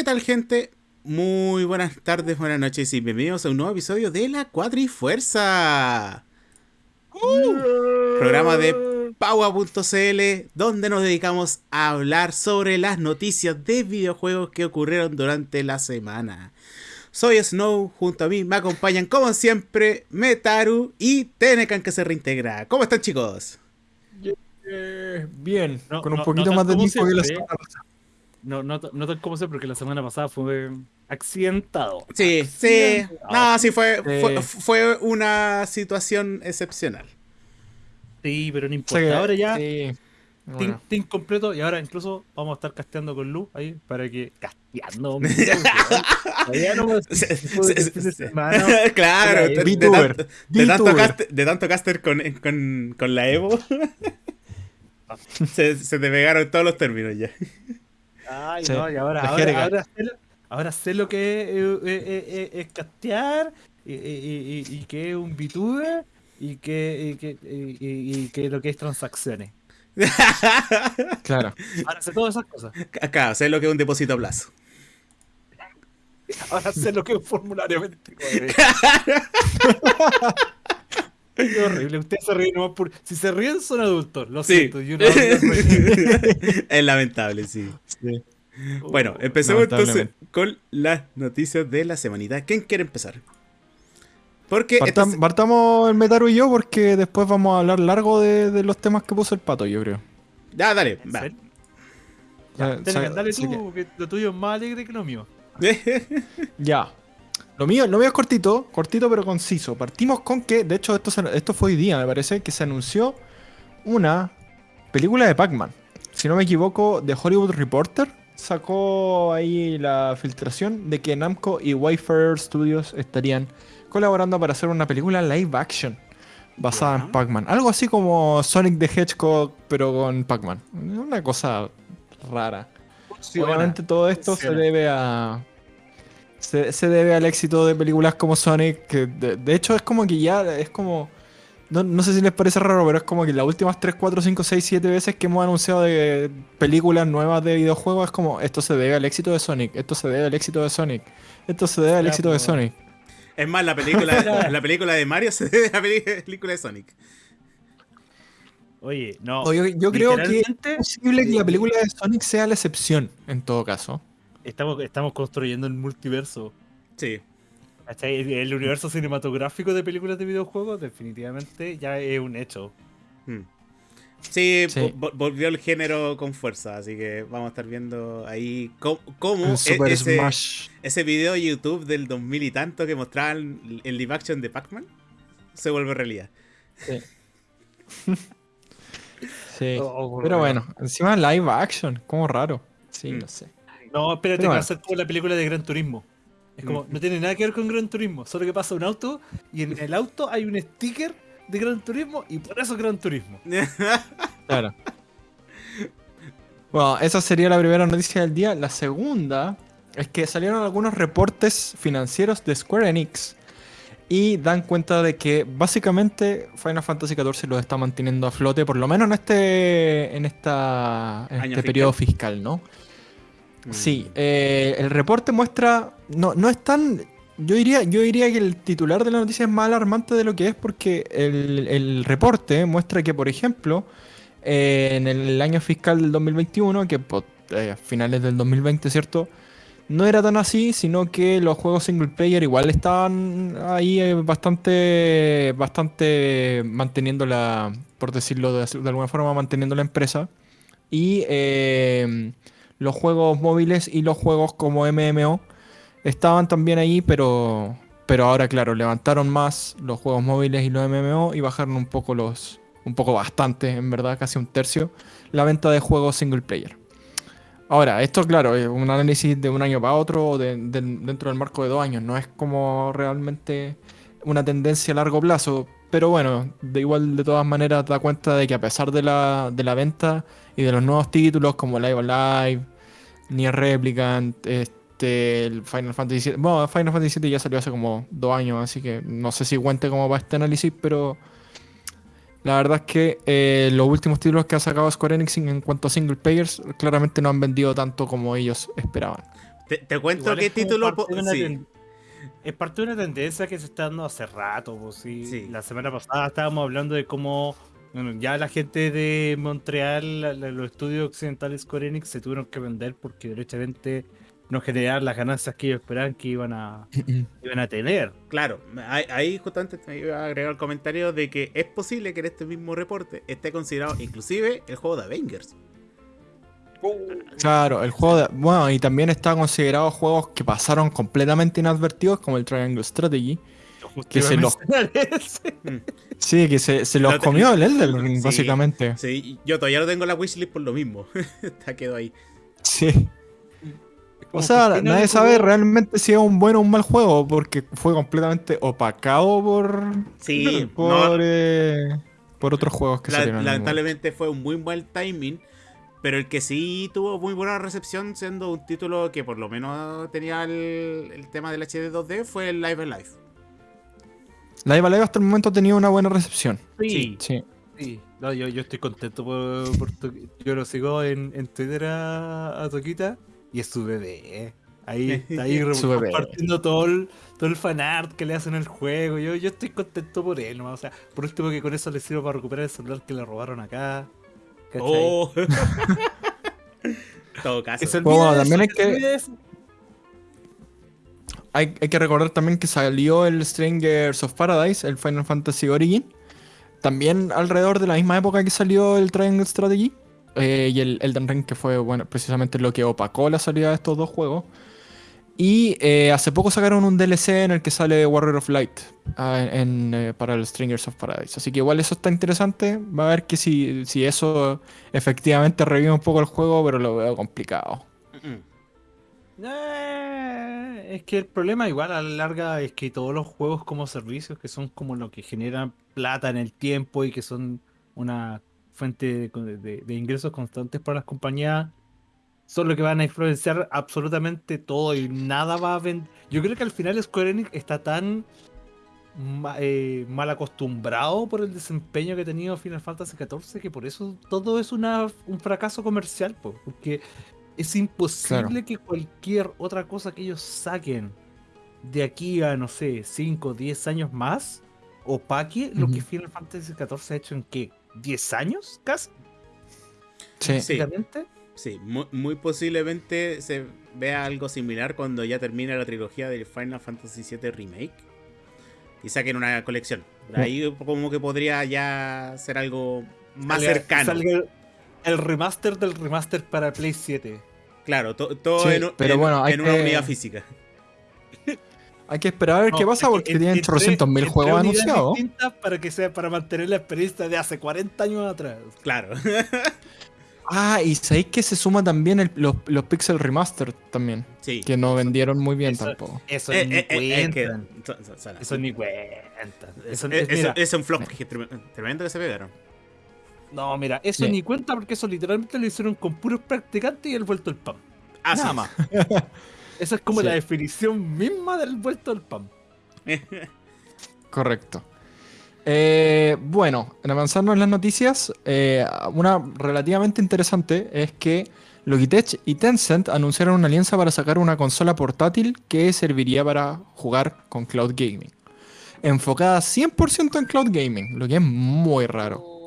¿Qué tal gente? Muy buenas tardes, buenas noches y bienvenidos a un nuevo episodio de La Cuadrifuerza. Uh, programa de Paua.cl donde nos dedicamos a hablar sobre las noticias de videojuegos que ocurrieron durante la semana. Soy Snow, junto a mí me acompañan como siempre Metaru y Tenecan que se reintegra. ¿Cómo están chicos? Eh, bien, con un poquito más de tiempo que la semana. No, no, no tal como sé, porque la semana pasada fue accidentado. Sí, sí. No, sí, fue, fue, una situación excepcional. Sí, pero no importa. ahora ya. Team, completo y ahora incluso vamos a estar casteando con Lu ahí para que casteando claro de, tanto, caster, de tanto caster con, con, con la Evo se, se te pegaron todos los términos ya Ay, no, y ahora, ahora, ahora, sé, ahora, sé, lo que es, eh, eh, eh, es castear y, y, y, que es un VTuber y que, que, y, que lo que es transacciones. claro. Ahora sé todas esas cosas. Acá, sé lo que es un depósito a plazo. Ahora sé lo que es un formulario 24. Qué horrible, ustedes se ríen nomás por. Si se ríen, son adultos, lo siento. Yo no, es lamentable, sí. Bueno, uh, empecemos entonces con las noticias de la semanita. ¿Quién quiere empezar? Porque partamos el Metaru y yo, porque después vamos a hablar largo de, los temas que puso el pato, yo creo. Ya, dale, va. Ya, dale tú, que lo tuyo es más alegre que lo mío. ya. Lo mío, lo mío es cortito, cortito pero conciso. Partimos con que, de hecho, esto, esto fue hoy día, me parece, que se anunció una película de Pac-Man. Si no me equivoco, de Hollywood Reporter sacó ahí la filtración de que Namco y Wayfarer Studios estarían colaborando para hacer una película live action basada en Pac-Man. Algo así como Sonic the Hedgehog, pero con Pac-Man. Una cosa rara. Obviamente todo esto se debe a se, debe al éxito de películas como Sonic, que de, hecho es como que ya es como... No, sé si les parece raro, pero es como que las últimas 3, 4, 5, 6, 7 veces que hemos anunciado de películas nuevas de videojuegos es como esto se debe al éxito de Sonic, esto se debe al éxito de Sonic, esto se debe al éxito de Sonic. Es más, la película, la película de Mario se debe a la película de Sonic. Oye, no. yo, creo que es posible que la película de Sonic sea la excepción, en todo caso. Estamos, estamos construyendo el multiverso. Sí. El universo cinematográfico de películas de videojuegos definitivamente ya es un hecho. Hmm. Sí, volvió el género con fuerza, así que vamos a estar viendo ahí cómo, e-, ese, ese video de YouTube del 2000 y tanto que mostraban el live action de Pac-Man se vuelve realidad. Sí. sí. Oh, oh, Pero bueno, encima live action, como raro. Sí, hmm. no sé. No, espérate, va a ser como la película de Gran Turismo. Es como, no tiene nada que ver con Gran Turismo, solo que pasa un auto y en el auto hay un sticker de Gran Turismo y por eso Gran Turismo. claro. Bueno, esa sería la primera noticia del día. La segunda es que salieron algunos reportes financieros de Square Enix y dan cuenta de que básicamente Final Fantasy XIV los está manteniendo a flote, por lo menos en este, en esta, en este periodo fiscal, ¿no? Sí, eh, el reporte muestra. No, no es tan. Yo diría, yo diría que el titular de la noticia es más alarmante de lo que es porque el, reporte muestra que, por ejemplo, eh, en el año fiscal del 2021, que eh, finales del 2020, ¿cierto? No era tan así, sino que los juegos single player igual estaban ahí bastante, bastante manteniendo la, por decirlo de, de alguna forma, manteniendo la empresa. Y los juegos móviles y los juegos como MMO estaban también ahí, pero, pero ahora, claro, levantaron más los juegos móviles y los MMO y bajaron un poco los, un poco bastante, en verdad, casi un tercio, la venta de juegos single player. Ahora, esto, claro, es un análisis de un año para otro, dentro del marco de dos años, no es como realmente una tendencia a largo plazo, pero bueno, de igual de todas maneras da cuenta de que a pesar de la, de la venta y de los nuevos títulos como Live Alive, Nier Replicant, este, el Final Fantasy VII. Bueno, Final Fantasy VII ya salió hace como dos años, así que no sé si cuente como para este análisis, pero la verdad es que eh, los últimos títulos que ha sacado Square Enix en cuanto a single players claramente no han vendido tanto como ellos esperaban. Te, cuento qué título. Sí. Es parte de una tendencia que se está dando hace rato. Pues, sí. La semana pasada estábamos hablando de cómo ya la gente de Montreal, los estudios occidentales Square Enix se tuvieron que vender porque derechamente no generaban las ganancias que ellos esperaban que iban a, iban a tener. Claro, ahí justamente me iba a agregar el comentario de que es posible que en este mismo reporte esté considerado inclusive el juego de Avengers. Claro, el juego de, Bueno, y también está considerado juegos que pasaron completamente inadvertidos, como el Triangle Strategy. Que se los... Mm. sí, que se, los comió el Elden básicamente. Sí, yo todavía no tengo la wishlist por lo mismo. Está quedó ahí. Sí. O sea, nadie sabe realmente si es un buen o un mal juego, porque fue completamente opacado por. Sí, por, eh, por otros juegos que salieron. Lamentablemente fue un muy mal timing pero el que sí tuvo muy buena recepción, siendo un título que por lo menos tenía el, tema del HD 2D, fue el Live Alive. Live Alive hasta el momento ha tenido una buena recepción. Sí. Sí. No, yo, estoy contento por, por Yo lo sigo en, Twitter a, Toquita y es su bebé. Ahí está ahí compartiendo todo el, todo el fanart que le hacen al juego. Yo, yo estoy contento por él, O sea, por último que con eso le sirvo para recuperar el celular que le robaron acá. Oh. todo caso. Bueno, también hay que. Hay, que recordar también que salió el Strangers of Paradise, el Final Fantasy Origin. También alrededor de la misma época que salió el Triangle Strategy. Eh, y el Elden Ring, que fue bueno, precisamente lo que opacó la salida de estos dos juegos. Y eh, hace poco sacaron un DLC en el que sale Warrior of Light ah, eh, para el Stringers of Paradise. Así que igual eso está interesante. Va a ver que si, si eso efectivamente revive un poco el juego, pero lo veo complicado. Eh, es que el problema igual a la larga es que todos los juegos como servicios que son como lo que generan plata en el tiempo y que son una fuente de ingresos constantes para las compañías son los que van a influenciar absolutamente todo y nada va a vender. Yo creo que al final Square Enix está tan eh, mal acostumbrado por el desempeño que ha tenido Final Fantasy XIV que por eso todo es una, un fracaso comercial, porque es imposible que cualquier otra cosa que ellos saquen de aquí a, no sé, 5 o 10 años más, opaque lo que Final Fantasy XIV ha hecho en qué, 10 años casi. Sí. sí. Sí, muy, posiblemente se vea algo similar cuando ya termine la trilogía del Final Fantasy VII Remake y saquen una colección. Ahí como que podría ya ser algo más cercano. el, remaster del remaster para Play 7. Claro, todo en, una unidad física. Hay que esperar a ver qué pasa porque tienen 800 mil juegos anunciados. Para que sea para mantener la experiencia de hace 40 años atrás. Claro. Ah, y sabéis que se suma también los, los, Pixel Remaster también. Sí. Que no vendieron muy bien tampoco. Eso eh, ni eh, eh, cuenta. eso ni cuenta. Eso, es un flop tremendo que se pegaron. No, mira, eso ni cuenta porque eso literalmente lo hicieron con puros practicantes y el vuelto al PAM. Ah, Nada más. Esa es como la definición misma del vuelto al PAM. Correcto. Eh, bueno, en avanzarnos en las noticias, eh, una relativamente interesante es que Logitech y Tencent anunciaron una alianza para sacar una consola portátil que serviría para jugar con cloud gaming. Enfocada 100% en cloud gaming, lo que es muy raro.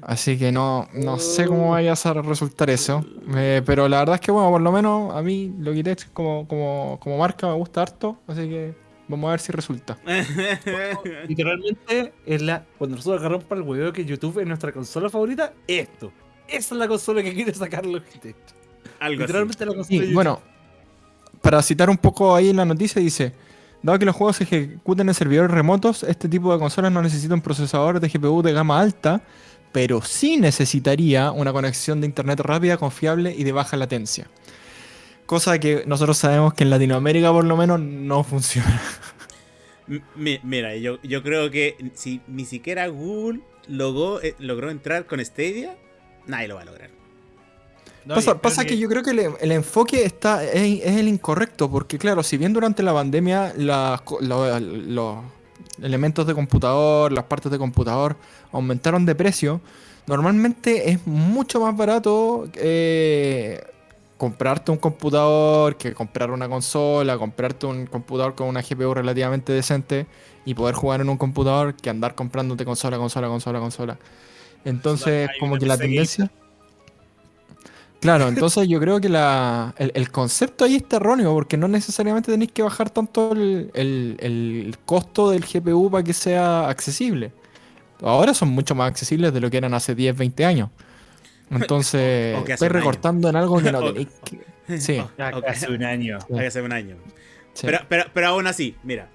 Así que no, no sé cómo vaya a resultar eso. Eh, pero la verdad es que, bueno, por lo menos a mí Logitech como, como, como marca me gusta harto. Así que Vamos a ver si resulta. Literalmente, es la, cuando nosotros agarramos para el huevo que YouTube es nuestra consola favorita, esto. Esa es la consola que quiere sacar Logitech. Algo Literalmente la consola. bueno, para citar un poco ahí en la noticia, dice. Dado que los juegos se ejecuten en servidores remotos, este tipo de consolas no necesita un procesador de GPU de gama alta, pero sí necesitaría una conexión de internet rápida, confiable y de baja latencia. Cosa que nosotros sabemos que en Latinoamérica por lo menos no funciona. mira, yo, yo creo que si ni siquiera Google eh, logró entrar con Stadia, nadie lo va a lograr. Pasa, que... yo creo que el, enfoque está es, el incorrecto, porque claro, si bien durante la pandemia los elementos de computador, las partes de computador aumentaron de precio, normalmente es mucho más barato eh, comprarte un computador, que comprar una consola, comprarte un computador con una GPU relativamente decente y poder jugar en un computador que andar comprándote consola, consola, consola, consola. Entonces, como que la tendencia... Claro, entonces yo creo que la, el, concepto ahí está erróneo, porque no necesariamente tenéis que bajar tanto el, el, costo del GPU para que sea accesible. Ahora son mucho más accesibles de lo que eran hace 10, 20 años. Entonces, estoy recortando en algo que no tenéis que... Sí. Hace un año. Hace un año. Pero, pero, pero aún así, mira,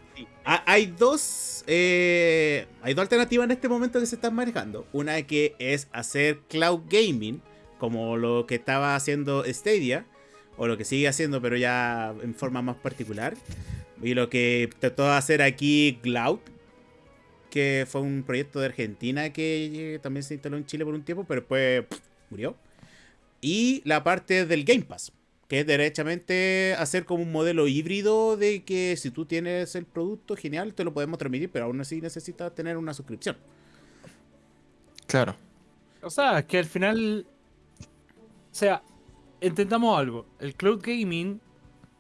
hay dos, eh, hay dos alternativas en este momento que se están manejando. Una que es hacer cloud gaming, como lo que estaba haciendo Stadia, o lo que sigue haciendo, pero ya en forma más particular. Y lo que trató de hacer aquí Cloud, que fue un proyecto de Argentina que también se instaló en Chile por un tiempo, pero después murió. Y la parte del Game Pass, que es derechamente hacer como un modelo híbrido de que si tú tienes el producto, genial, te lo podemos transmitir, pero aún así necesitas tener una suscripción. Claro. O sea, que al final. O sea, entendamos algo. El cloud gaming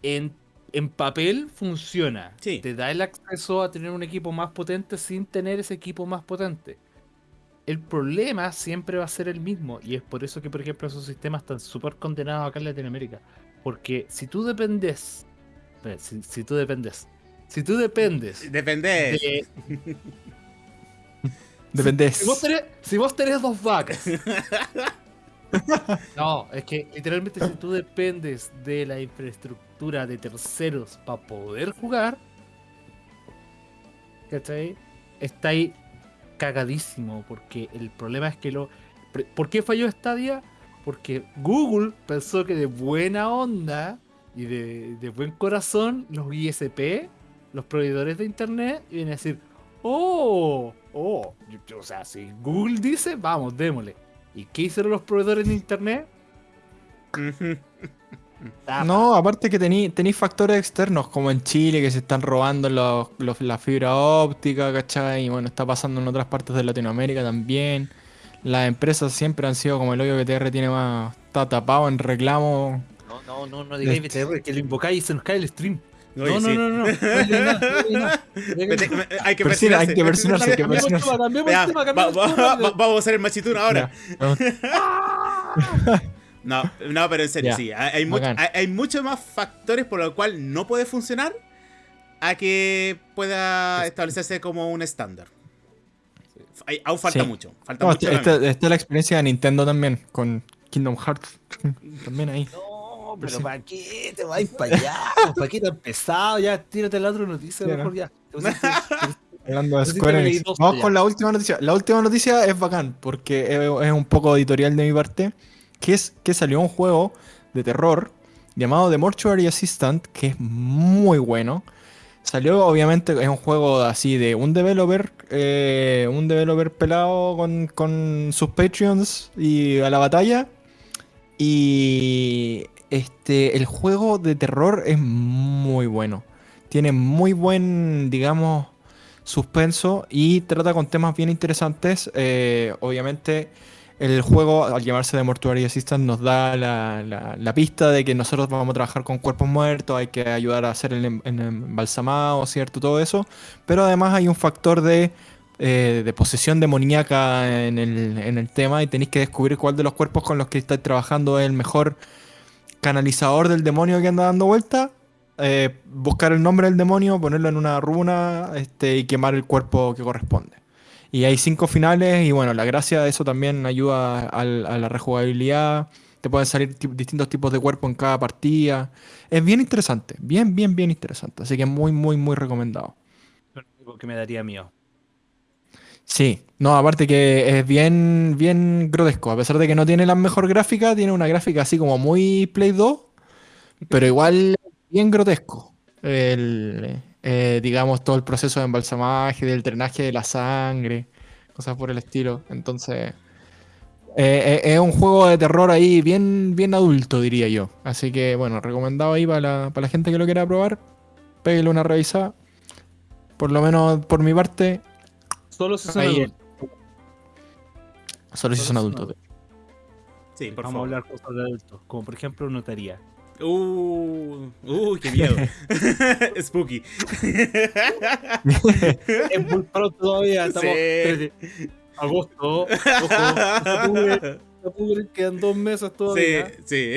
en, en papel funciona. Sí. Te da el acceso a tener un equipo más potente sin tener ese equipo más potente. El problema siempre va a ser el mismo. Y es por eso que, por ejemplo, esos sistemas están súper condenados acá en Latinoamérica. Porque si tú dependes. Si, si tú dependes. Si tú dependes. Dependes. dependes. Si, vos tenés, si vos tenés dos vacas. no, es que literalmente si tú dependes de la infraestructura de terceros para poder jugar. ¿Cachai? Está ahí cagadísimo. Porque el problema es que lo. ¿Por qué falló Stadia? Porque Google pensó que de buena onda y de, buen corazón, los ISP, los proveedores de internet, iban a decir: Oh, oh, o sea, si Google dice, vamos, démosle. ¿Y qué hicieron los proveedores de internet? No, aparte que tenéis factores externos, como en Chile, que se están robando los, la fibra óptica, ¿cachai? Y bueno, está pasando en otras partes de Latinoamérica también. Las empresas siempre han sido como el hoyo BTR tiene más. está tapado en reclamo. No, no, no, no digáis BTR, que lo invocáis y se nos cae el stream. No, no, no, no, Hay que presionarse. Hay que presionarse. Vamos a hacer el machitún ahora. No, no, pero en serio, sí. Hay, hay, muchos más factores por los cuales no puede funcionar a que pueda establecerse como un estándar. aún falta mucho. Falta mucho esta, es la experiencia de Nintendo también, con Kingdom Hearts. también ahí. No, pero ¿para qué te vas para allá? ¿Para qué tan pesado? Ya, tírate la otra noticia, mejor ya. Hablando de Square Vamos con la última noticia. La última noticia es bacán, porque es un poco editorial de mi parte que es que salió un juego de terror llamado The Mortuary Assistant, que es muy bueno. Salió, obviamente, es un juego así de un developer, eh, un developer pelado con, sus Patreons y a la batalla. Y este, el juego de terror es muy bueno. Tiene muy buen, digamos, suspenso y trata con temas bien interesantes. Eh, obviamente el juego, al llamarse de Mortuary Assistant, nos da la, pista de que nosotros vamos a trabajar con cuerpos muertos, hay que ayudar a hacer el, em, embalsamado, ¿cierto? Todo eso. Pero además hay un factor de, eh, de posesión demoníaca en el, en el tema y tenéis que descubrir cuál de los cuerpos con los que estáis trabajando es el mejor canalizador del demonio que anda dando vuelta. Eh, buscar el nombre del demonio, ponerlo en una runa este, y quemar el cuerpo que corresponde. Y hay cinco finales y bueno, la gracia de eso también ayuda a, la rejugabilidad. Te pueden salir distintos tipos de cuerpo en cada partida. Es bien interesante, bien, bien, bien interesante. Así que muy, muy, muy recomendado. Lo que me daría mío. Sí, no, aparte que es bien, bien grotesco. A pesar de que no tiene la mejor gráfica, tiene una gráfica así como muy Play 2, pero igual bien grotesco. El, eh, digamos, todo el proceso de embalsamaje, del drenaje de la sangre, cosas por el estilo. Entonces, eh, eh, es un juego de terror ahí bien, bien adulto, diría yo. Así que, bueno, recomendado ahí para la, gente que lo quiera probar. Pégale una revisada. Por lo menos por mi parte. Solo son adultos. Solo si son adultos. Sí, por Vamos favor. a hablar cosas de adultos, como por ejemplo notaría. Uh, uh, qué miedo. Spooky. es muy pronto todavía, estamos Sí. agosto, ojo, octubre, octubre, quedan dos meses Sí, todavía. sí.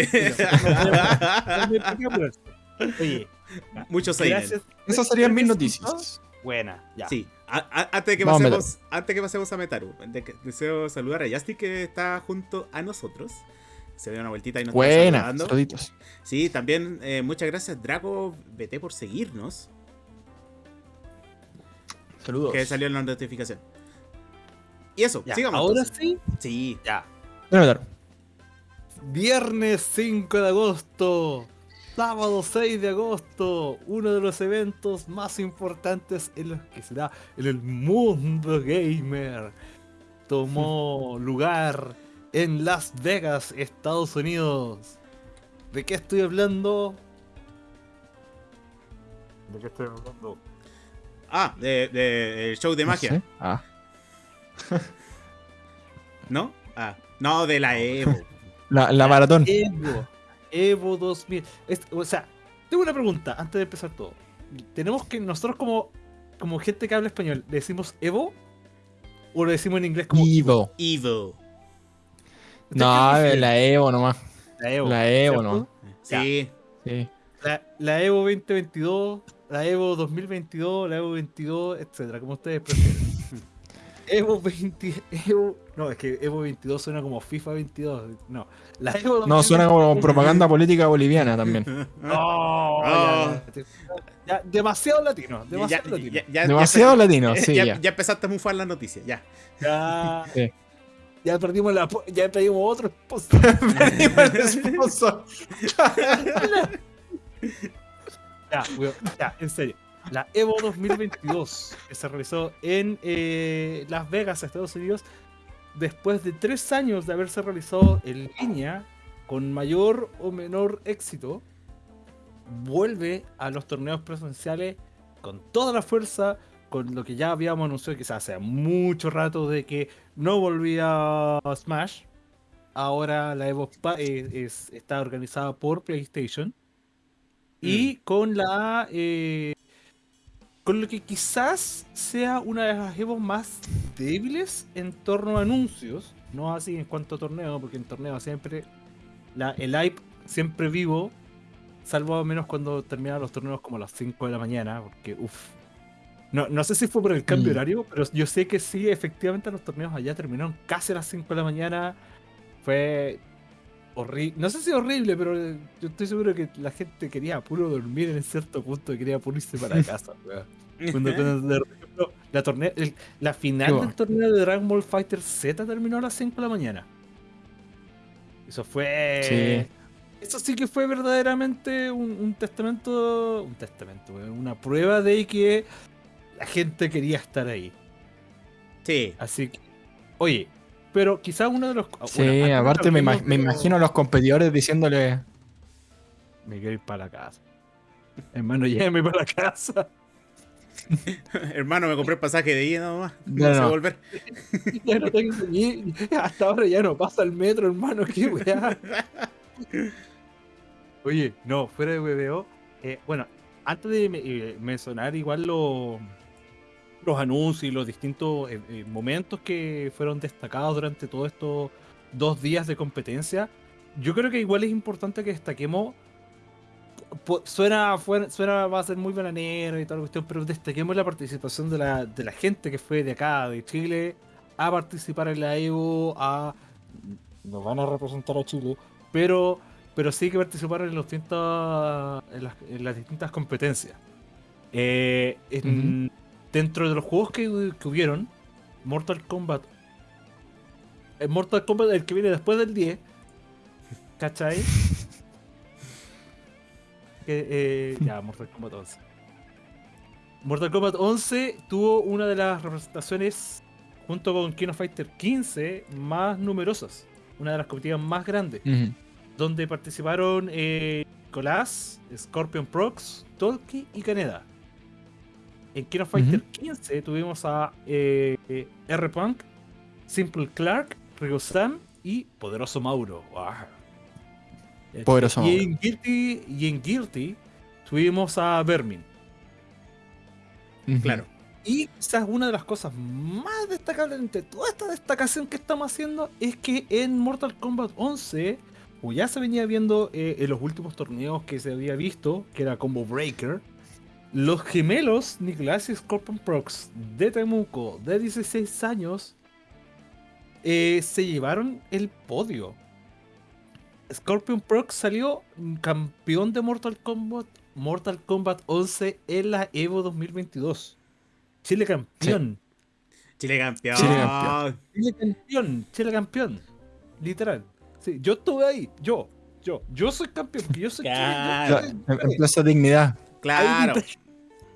Apurarse. Oye, Muchos gracias. Esas serían mis noticias. Buena, ya. Sí. A- a- antes de que pasemos, antes que pasemos a Metaru, deseo saludar a Justin que está junto a nosotros. Se dio una vueltita y nos está Buena, saludando. saluditos. Sí, también eh, muchas gracias Drago BT por seguirnos, Saludos. que salió en la notificación. Y eso, Ya, sigamos. Ahora entonces. sí, Sí. ya. A ver. Viernes 5 de agosto, sábado 6 de agosto, uno de los eventos más importantes en los que se da en el mundo gamer. Tomó lugar en Las Vegas, Estados Unidos. ¿De qué estoy hablando? ¿De qué estoy hablando? Ah, de, de- el show de No magia, sé. Ah. ¿no? Ah, no, de la Evo. La, la maratón. Evo. Evo 2000. Es- o sea, tengo una pregunta antes de empezar todo. Tenemos que, nosotros como, como gente que habla español, ¿le decimos Evo? ¿O lo decimos en inglés como. Evo. ¿Usted No, la Evo nomás. La Evo. La Evo nomás. Sí. Sí. La, la Evo 2022, la Evo 2022, la Evo 22, etcétera, como ustedes prefieren. Evo 20, Evo, no, es que Evo 22 suena como FIFA 22, no. La Evo No, suena 2022 como propaganda política boliviana también. No, ya, ya, ya, demasiado latino, Ya, demasiado ya- latino. ya- ya- Demasiado ya- latino, sí, ya, ya. ya empezaste a mufar la noticia, ya. Ya, Sí. ya perdimos la, ya perdimos otro sponsor. ya, weón, ya, en serio. La Evo 2022 que se realizó en eh, Las Vegas, Estados Unidos, después de tres años de haberse realizado en línea con mayor o menor éxito, vuelve a los torneos presenciales con toda la fuerza, con lo que ya habíamos anunciado quizás hace mucho rato de que no volvía a Smash. Ahora la Evo eh, es- está organizada por PlayStation. Y con la. eh, con lo que quizás sea una de las Evo más débiles en torno a anuncios. No así en cuanto a torneo, porque en torneo siempre. La, el hype siempre vivo. Salvo menos cuando terminan los torneos como a las 5 de la mañana. Porque, uff. No, no sé si fue por el cambio Mm. horario, pero yo sé que sí, efectivamente los torneos allá terminaron casi a las 5 de la mañana. Fue horrible. No sé si horrible, pero eh, yo estoy seguro que la gente quería puro dormir en cierto punto y quería puro irse para casa. weón. Cuando, cuando, de- por ejemplo, la, torneo, el- la final del torneo de Dragon Ball Fighter Z terminó a las 5 de la mañana. Eso fue. Sí. Eso sí que fue verdaderamente un, un testamento. Un testamento, weón, una prueba de que la gente quería estar ahí. Sí. Así que. Oye, pero quizás uno de los. Sí, bueno, aparte me, me imagino a los competidores diciéndole. Me quiero ir para la casa. Hermano, llévame para la casa. Hermano, me compré el pasaje de ida nomás. No, No, volver. Ya no tengo ni. Hasta ahora ya no pasa el metro, hermano. Qué weá. Oye, no, fuera de WBO. eh, bueno, antes de me- eh, mencionar igual lo- los anuncios y los distintos eh, eh, momentos que fueron destacados durante todos estos dos días de competencia, yo creo que igual es importante que destaquemos. Suena, fuera- suena, va a ser muy bananero y toda la cuestión, pero destaquemos la participación de la, de la gente que fue de acá, de Chile, a participar en la Evo, a. Nos van a representar a Chile, pero, pero sí que participaron en, los distintos, en, las, en las distintas competencias. Eh, en- Dentro de los juegos que, que hubieron, Mortal Kombat. El Mortal Kombat, el que viene después del 10, ¿cachai? Que, eh, ya, Mortal Kombat 11. Mortal Kombat 11 tuvo una de las representaciones, junto con King of Fighter 15, más numerosas. Una de las competitivas más grandes donde participaron eh, Nicolás, Scorpion Prox, Tolki y Caneda. En King of Fighter 15 tuvimos a eh, R-Punk, Simple Clark, Ryo Sam y Poderoso Mauro. Poderoso y En Guilty, y en Guilty tuvimos a Vermin. Claro. Y quizás una de las cosas más destacables entre toda esta destacación que estamos haciendo es que en Mortal Kombat 11, o ya se venía viendo eh, en los últimos torneos que se había visto, que era Combo Breaker, los gemelos Nicolás y Scorpion Prox de Temuco de 16 años eh, se llevaron el podio. Scorpion Prox salió campeón de Mortal Kombat, Mortal Kombat 11 en la Evo 2022. Chile campeón. Chile campeón. Chile campeón. Chile campeón. Chile campeón. Literal. Sí, yo estuve ahí. Yo. Yo. Yo soy campeón. Yo soy claro. Chile, En Plaza Dignidad. Claro.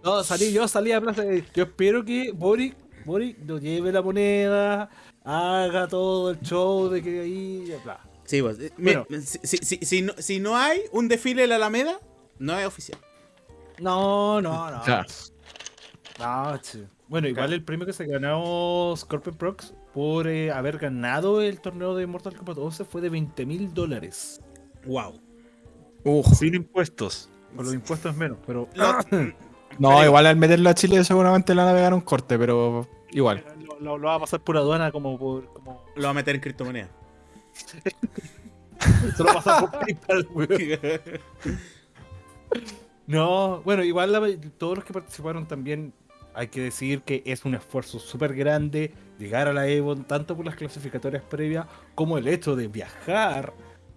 No, salí, yo salí a Plaza Yo espero que Boric, Boric nos lleve la moneda, haga todo el show de que ahí. Bla. Sí, pues, bueno, si, si, si, no, si no hay un desfile en la Alameda, no es oficial. No, no, no. Ah, bueno, igual el premio que se ganó Scorpion Prox por eh, haber ganado el torneo de Mortal Kombat 11 fue de 20 mil dólares. Wow. Sin impuestos. Con los impuestos menos, pero. no, igual al meterlo a Chile seguramente la navegaron corte, pero igual. Lo, va a pasar por aduana como por. Como... Lo va a meter en criptomoneda. Se lo pasa por PayPal, No, bueno, igual todos los que participaron también hay que decir que es un esfuerzo súper grande llegar a la Evo, tanto por las clasificatorias previas como el hecho de viajar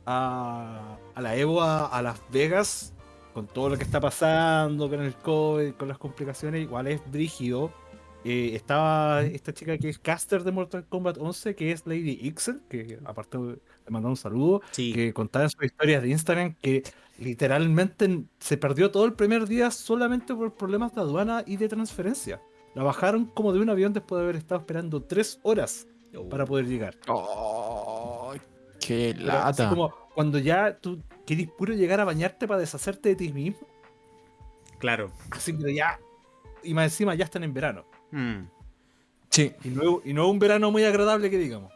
a, la Evo a, Las Vegas con todo lo que está pasando con el COVID, con las complicaciones, igual es brígido. Eh, estaba esta chica que es caster de Mortal Kombat 11, que es Lady Ixel, que aparte le mandó un saludo, que contaba en sus historias de Instagram que literalmente se perdió todo el primer día solamente por problemas de aduana y de transferencia. La bajaron como de un avión después de haber estado esperando tres horas para poder llegar. Oh, ¡Qué lata! como cuando ya tú querís puro llegar a bañarte para deshacerte de ti mismo. Claro. Así que ya. Y más encima ya están en verano. Hmm. Sí. Y no, y no es un verano muy agradable que digamos.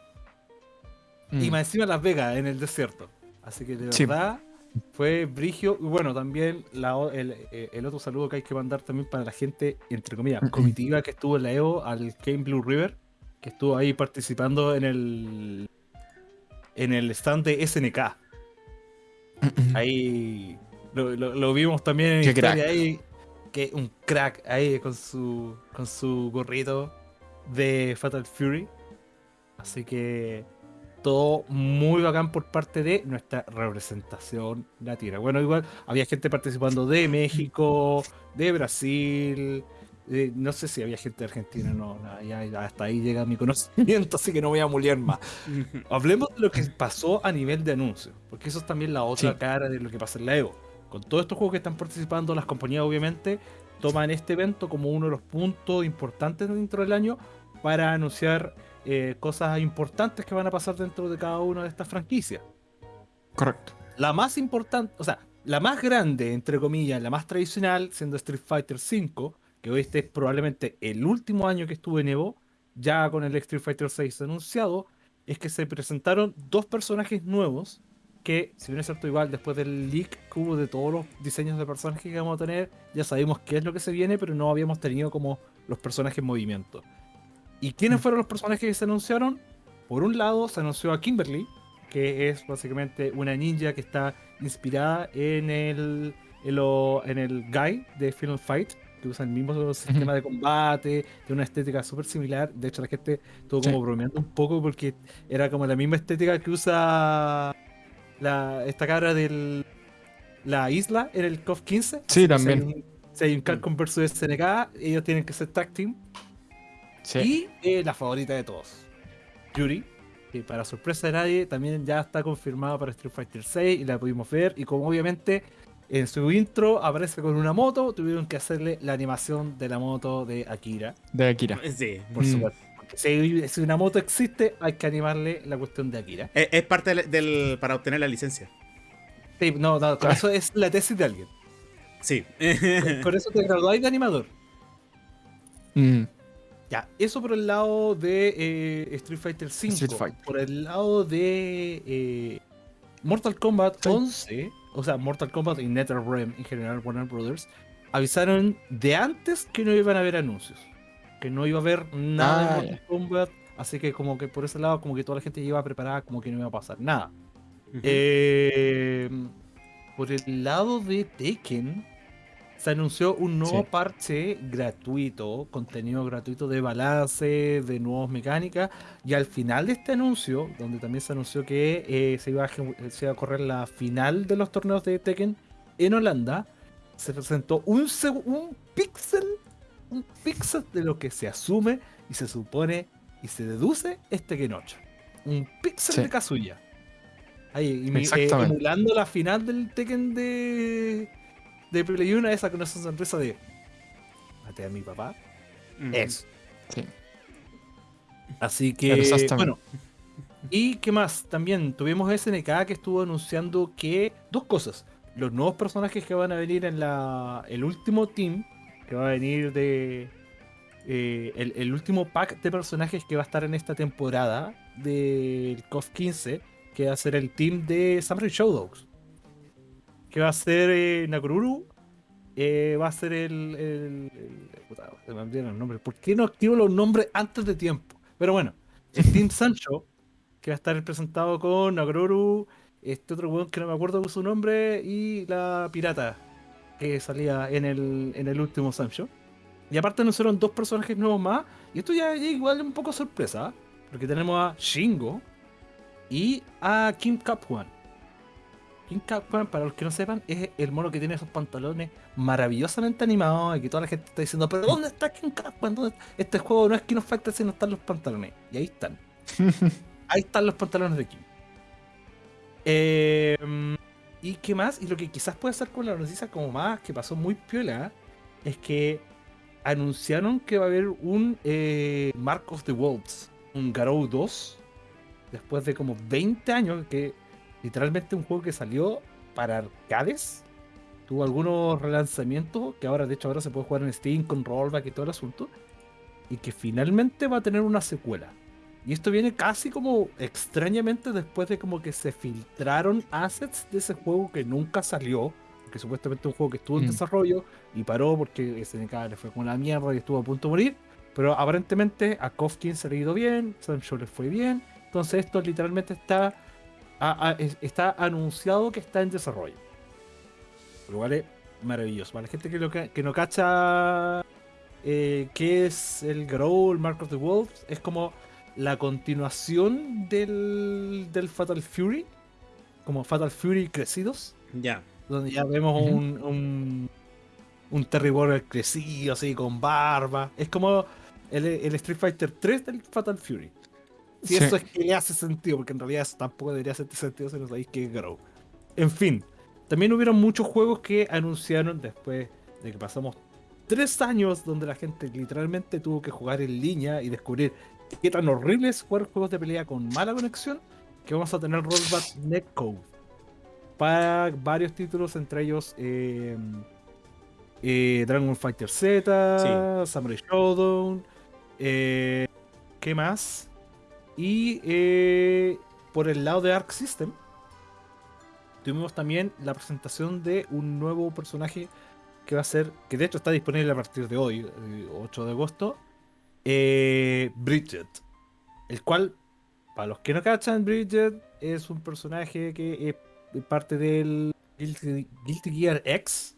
Y mm. más encima Las Vegas, en el desierto. Así que de verdad. Fue Brigio. Y bueno, también eh, el, otro saludo que hay que mandar también para la gente, entre comillas, comitiva que estuvo en la EVO al Game Blue River, que estuvo ahí participando en el en el stand de SNK. Ahí lo, vimos también en historia ahí. Que un crack ahí con su con su gorrito de Fatal Fury. Así que todo muy bacán por parte de nuestra representación latina. Bueno, igual había gente participando de México, de Brasil, no sé si había gente de Argentina, no, hasta ahí llega mi conocimiento, así que no voy a mulear más. Hablemos de lo que pasó a nivel de anuncios, porque eso es también la otra cara de lo que pasa en la Evo. Con todos estos juegos que están participando, las compañías obviamente toman este evento como uno de los puntos importantes dentro del año para anunciar eh, cosas importantes que van a pasar dentro de cada una de estas franquicias. Correcto. La más importante, o sea, la más grande, entre comillas, la más tradicional, siendo Street Fighter V, que hoy este es probablemente el último año que estuve en Evo, ya con el Street Fighter VI anunciado, es que se presentaron dos personajes nuevos que, si bien es cierto, igual después del leak que hubo de todos los diseños de personajes que vamos a tener, ya sabemos qué es lo que se viene, pero no habíamos tenido como los personajes en movimiento. ¿Y quiénes mm. fueron los personajes que se anunciaron? Por un lado, se anunció a Kimberly, que es básicamente una ninja que está inspirada en el, en, el Guy de Final Fight, que usa el mismo sistema de combate, de una estética súper similar. De hecho, la gente estuvo como bromeando un poco porque era como la misma estética que usa la, esta cara de la isla en el COF 15. Sí, también. Si hay un, Capcom vs SNK, ellos tienen que ser tag team y eh, la favorita de todos, Yuri, que para sorpresa de nadie también ya está confirmada para Street Fighter 6 y la pudimos ver. Y como obviamente en su intro aparece con una moto, tuvieron que hacerle la animación de la moto de Akira. De Akira. Sí. Por mm. supuesto. Si, una moto existe, hay que animarle la cuestión de Akira. Es, parte del, para obtener la licencia. Sí, no, no, eso es la tesis de alguien. Sí. Por, eso te graduáis de animador. Mm. Ya, eso por el lado de eh, Street Fighter V. Por el lado de eh, Mortal Kombat 11, o sea, Mortal Kombat y NetherRealm en general, Warner Brothers, avisaron de antes que no iban a haber anuncios. Que no iba a haber nada de ah, Mortal Kombat. Así que como que por ese lado, como que toda la gente iba preparada, como que no iba a pasar nada. eh, por el lado de Tekken, se anunció un nuevo parche gratuito, contenido gratuito de balance, de nuevas mecánicas. Y al final de este anuncio, donde también se anunció que eh, se, iba a, se, iba a, correr la final de los torneos de Tekken en Holanda, se presentó un, un píxel, un píxel de lo que se asume y se supone y se deduce es Tekken 8. Un píxel de Kazuya. Ahí, eh, emulando la final del Tekken de de Play 1 esa con esa sonrisa de maté a mi papá. Eso. Sí. Así que, bueno. ¿Y qué más? También tuvimos SNK que estuvo anunciando que dos cosas. Los nuevos personajes que van a venir en la el último team, que va a venir de... Eh, el, el, último pack de personajes que va a estar en esta temporada del KOF 15, que va a ser el team de Samurai Showdogs que va a ser eh, Nakururu, eh, va a ser el. el, se me olvidaron los nombres. ¿Por qué no activo los nombres antes de tiempo? Pero bueno, el Team Sancho, que va a estar presentado con Nakururu, este otro weón que no me acuerdo su nombre, y la pirata que salía en el, en el último Sancho. Y aparte anunciaron dos personajes nuevos más. Y esto ya, ya igual un poco sorpresa. Porque tenemos a Shingo y a Kim Capwan para los que no sepan, es el mono que tiene esos pantalones maravillosamente animados y que toda la gente está diciendo, pero ¿dónde está King Capman? Este juego no es King of Fighters, sino están los pantalones. Y ahí están. ahí están los pantalones de King. Em, ¿Y qué más? Y lo que quizás puede ser con la noticia como más, que pasó muy piola, es que anunciaron que va a haber un eh, Mark of the Wolves, un Garou 2, después de como 20 años que literalmente un juego que salió para arcades. Tuvo algunos relanzamientos que ahora, de hecho, ahora se puede jugar en Steam con rollback y todo el asunto. Y que finalmente va a tener una secuela. Y esto viene casi como extrañamente después de como que se filtraron assets de ese juego que nunca salió. Que supuestamente un juego que estuvo en mm. desarrollo y paró porque SNK le fue con la mierda y estuvo a punto de morir. Pero aparentemente a Kofkin se le ha ido bien, Sancho le fue bien. Entonces esto literalmente está está anunciado que está en desarrollo. Lo cual es maravilloso. Para la gente que, que no cacha eh, qué es el Grow, el Mark of the Wolves, es como la continuación del, del Fatal Fury. Como Fatal Fury crecidos. Ya. Donde ya vemos un, un, un Terry Warrior crecido, así, con barba. Es como el, el Street Fighter 3 del Fatal Fury. Si eso es que le hace sentido, porque en realidad eso tampoco debería hacer sentido si no sabéis que es Grow. En fin, también hubieron muchos juegos que anunciaron después de que pasamos tres años donde la gente literalmente tuvo que jugar en línea y descubrir qué tan horrible es jugar juegos de pelea con mala conexión, que vamos a tener rollback netcode para varios títulos, entre ellos eh, eh, Dragon Fighter Z, Samurai Showdown, eh, ¿qué más? Y eh, por el lado de Arc System, tuvimos también la presentación de un nuevo personaje que va a ser, que de hecho está disponible a partir de hoy, 8 eh, de agosto, eh, Bridget. El cual, para los que no cachan, Bridget es un personaje que es parte del Guilty, Gear X,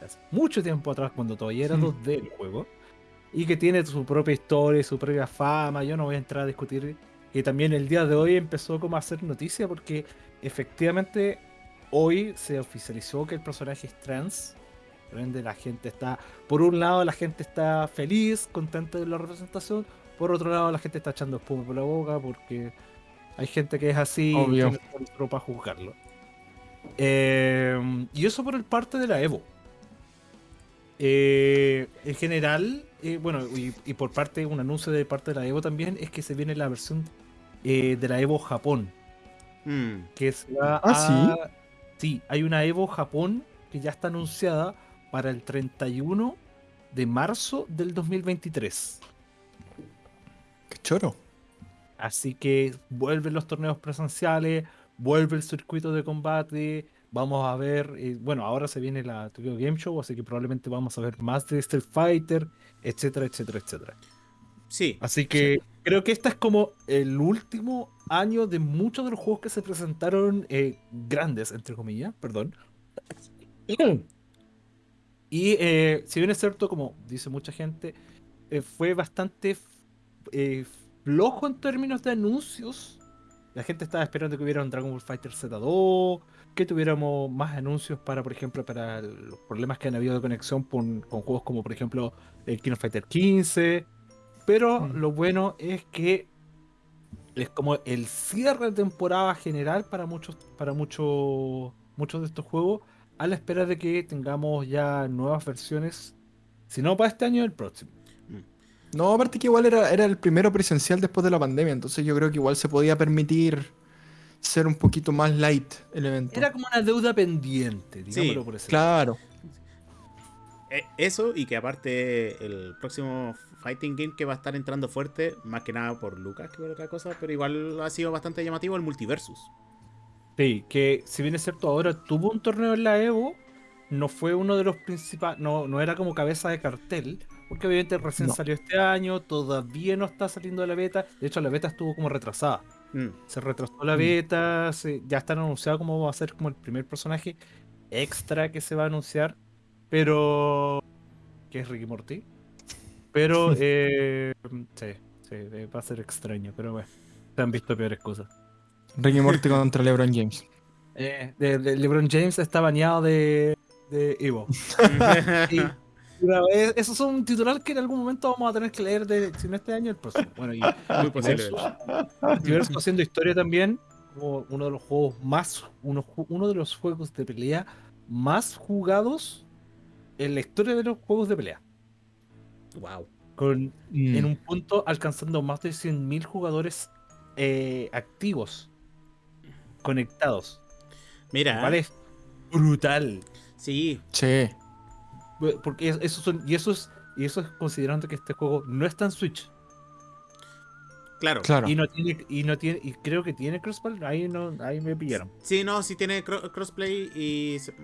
hace mucho tiempo atrás, cuando todavía era 2D el juego, y que tiene su propia historia, su propia fama. Yo no voy a entrar a discutir y también el día de hoy empezó como a hacer noticia porque efectivamente hoy se oficializó que el personaje es trans. Por la gente está, por un lado la gente está feliz, contenta de la representación, por otro lado la gente está echando espuma por la boca porque hay gente que es así Obvio. y no para juzgarlo. Eh, y eso por el parte de la Evo. Eh, en general, eh, bueno, y, por parte, un anuncio de parte de la Evo también, es que se viene la versión eh, de la Evo Japón. Hmm. Que es la. ¿Ah, sí? Sí, hay una Evo Japón que ya está anunciada para el 31 de marzo del 2023. Choro. Así que vuelven los torneos presenciales, vuelve el circuito de combate. Vamos a ver, eh, bueno, ahora se viene la Tokyo Game Show, así que probablemente vamos a ver más de Street Fighter, etcétera, etcétera, etcétera. Sí. Así que creo que este es como el último año de muchos de los juegos que se presentaron eh, grandes, entre comillas, perdón. Y eh, si bien es cierto, como dice mucha gente, eh, fue bastante flojo en términos de anuncios. La gente estaba esperando que hubiera un Dragon Ball Fighter Z2, que tuviéramos más anuncios para, por ejemplo, para los problemas que han habido de conexión con, juegos como, por ejemplo, el King of Fighter 15. Pero Mm. lo bueno es que es como el cierre de temporada general para muchos, para muchos, muchos de estos juegos, a la espera de que tengamos ya nuevas versiones, si no para este año, el próximo. No, aparte que igual era, era el primero presencial después de la pandemia, entonces yo creo que igual se podía permitir ser un poquito más light el evento. Era como una deuda pendiente, digámoslo por ese Claro. Eh, Eso y que aparte el próximo Fighting Game que va a estar entrando fuerte, más que nada por Lucas que por otra cosa, pero igual ha sido bastante llamativo el Multiversus. Sí, que si bien es cierto, ahora tuvo un torneo en la Evo, no fue uno de los principales, no, no era como cabeza de cartel, porque obviamente recién No. salió este año, todavía no está saliendo de la beta, de hecho la beta estuvo como retrasada, Mm. se retrasó la Mm. beta, se- ya están anunciados como va a ser como el primer personaje extra que se va a anunciar, pero... que es Ricky Morty. Pero, eh, sí, sí, eh, va a ser extraño, pero bueno, se han visto peores cosas. Ricky Morty contra LeBron James. Eh, de- de LeBron James está baneado de, de Evo. Y vez- eso es un titular que en algún momento vamos a tener que leer de, si no este año, el próximo. Bueno, y Muy posible. Multiversus haciendo historia también, como uno de los juegos más, uno de los juegos de pelea más jugados en la historia de los juegos de pelea. Wow. Con, Mm. en un punto alcanzando más de 100.000 jugadores eh, activos, conectados. Mira, ¿Vale? Es brutal. sí, Sí. Porque es- eso son, y eso es, y eso es considerando que este juego no está en Switch. claro. Claro. Y no tiene, y no tiene, y creo que tiene crossplay, ahí no, ahí me pillaron. Sí, no, sí tiene cro- crossplay y se-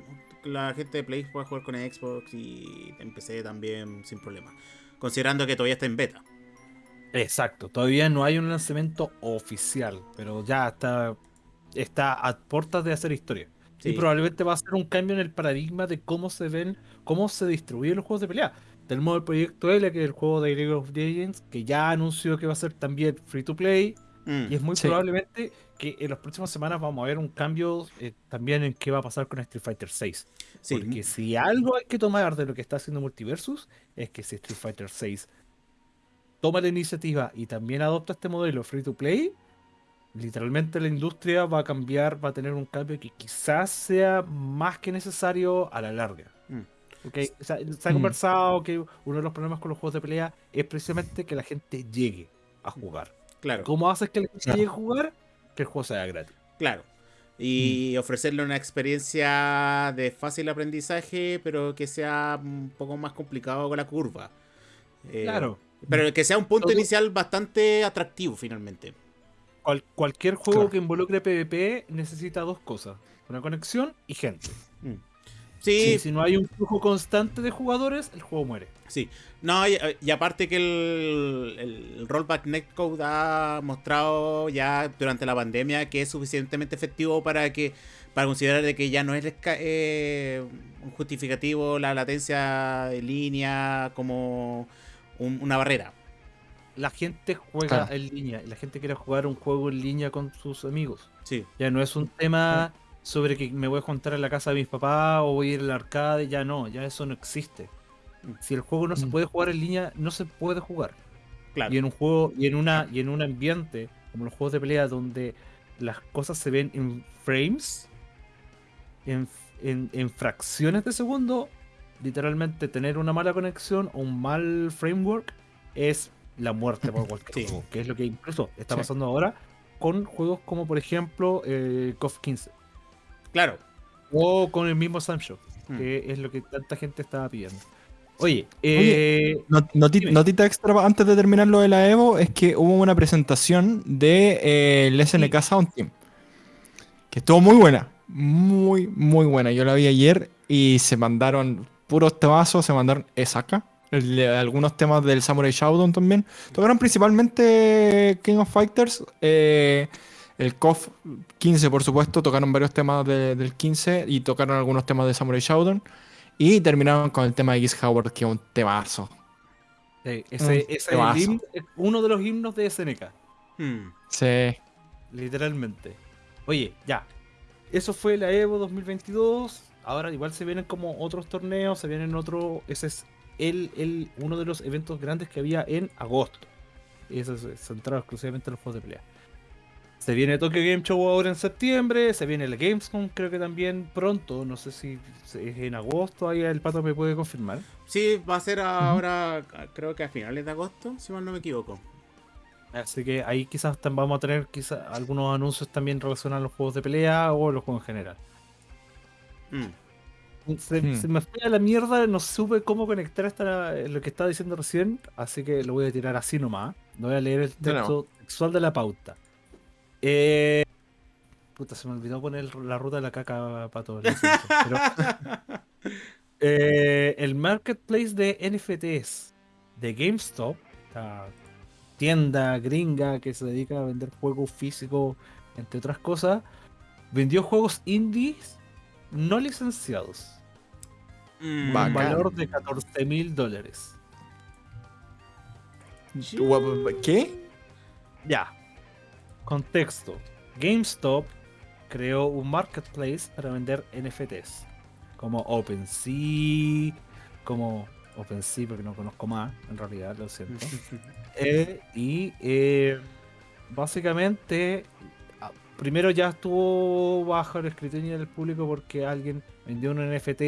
la gente de Play puede jugar con Xbox y en PC también sin problema. Considerando que todavía está en beta. Exacto, todavía no hay un lanzamiento oficial, pero ya está, está a puertas de hacer historia. Sí. Y probablemente va a ser un cambio en el paradigma de cómo se ven, cómo se distribuyen los juegos de pelea. Tenemos el proyecto L, que es el juego de League of Legends, que ya anunció que va a ser también free to play. Mm. Y es muy Sí. probablemente que en las próximas semanas vamos a ver un cambio eh, también en qué va a pasar con Street Fighter 6. Sí. Porque si algo hay que tomar de lo que está haciendo Multiversus, es que si Street Fighter 6 toma la iniciativa y también adopta este modelo free to play, literalmente la industria va a cambiar, va a tener un cambio que quizás sea más que necesario a la larga. Mm. Ok, o sea, se ha Mm. conversado que uno de los problemas con los juegos de pelea es precisamente que la gente llegue a jugar. Claro. ¿Cómo haces que la gente Claro. llegue a jugar? Que el juego sea gratis. Claro. Y ofrecerle una experiencia de fácil aprendizaje, pero que sea un poco más complicado con la curva. Eh, Claro. Pero que sea un punto Todo- inicial bastante atractivo finalmente. Cual- cualquier juego Claro. que involucre PvP necesita dos cosas: una conexión y gente. Mm. Sí, si no hay un flujo constante de jugadores, el juego muere. sí. No, y, y aparte que el, el rollback netcode ha mostrado ya durante la pandemia que es suficientemente efectivo para que para considerar de que ya no es eh, un justificativo la latencia en línea como un- una barrera. La gente juega Claro. en línea y la gente quiere jugar un juego en línea con sus amigos. Sí, Ya no es un tema sobre que me voy a juntar en la casa de mis papás o voy a ir al arcade. Ya no, ya eso no existe. Mm. Si el juego no se Mm. puede jugar en línea, no se puede jugar. claro. Y en un juego, y en una, y en un ambiente como los juegos de pelea donde las cosas se ven en frames, en, en- en fracciones de segundo, literalmente tener una mala conexión o un mal framework es la muerte para cualquier Sí. juego. Que es lo que incluso está Sí. pasando ahora con juegos como por ejemplo eh, KOF 15 Claro. o con el mismo Samsung, Mm. que es lo que tanta gente estaba pidiendo. Oye, eh, notita extra antes de terminar lo de la Evo es que hubo una presentación del de, eh, SNK Sound Team. Que estuvo muy buena. Muy, muy buena. Yo la vi ayer y se mandaron puros temazos, se mandaron Esaka. algunos temas del Samurai Shodown también. Tocaron principalmente King of Fighters. Eh, el KOF 15, por supuesto. Tocaron varios temas del 15 y tocaron algunos temas de Samurai Shodown. Y terminaron con el tema de Giz Howard, que es un temazo. ese, es uno de los himnos de SNK. Hmm. Sí. Literalmente. Oye, ya. Eso fue la Evo 2022. Ahora igual se vienen como otros torneos, se vienen otros. Ese es el, el, uno de los eventos grandes que había en agosto. Y eso es centrado exclusivamente en los juegos de pelea. Se viene Tokyo Game Show ahora en septiembre, se viene el Gamescom creo que también pronto, no sé si es en agosto, ahí el pato me puede confirmar. Sí, va a ser ahora, creo que a finales de agosto, si mal no me equivoco. Así que ahí quizás vamos a tener quizás algunos anuncios también relacionados a los juegos de pelea o los juegos en general. Mm. Se, mm. se, me fue a la mierda, no supe cómo conectar hasta lo que estaba diciendo recién, así que lo voy a tirar así nomás. No voy a leer el texto textual de la pauta. Eh, puta, se me olvidó poner la ruta de la caca para todo. Eh, el marketplace de NFTs de GameStop, la tienda gringa que se dedica a vender juegos físicos, entre otras cosas, vendió juegos indies no licenciados. Mm, un valor de 14 mil dólares. ¿Qué? Ya, Contexto. GameStop creó un marketplace para vender NFTs. Como OpenSea, como OpenSea porque no conozco más, en realidad, lo siento. Eh, y eh, básicamente, ah, primero ya estuvo bajo el escrutinio del público porque alguien vendió un NFT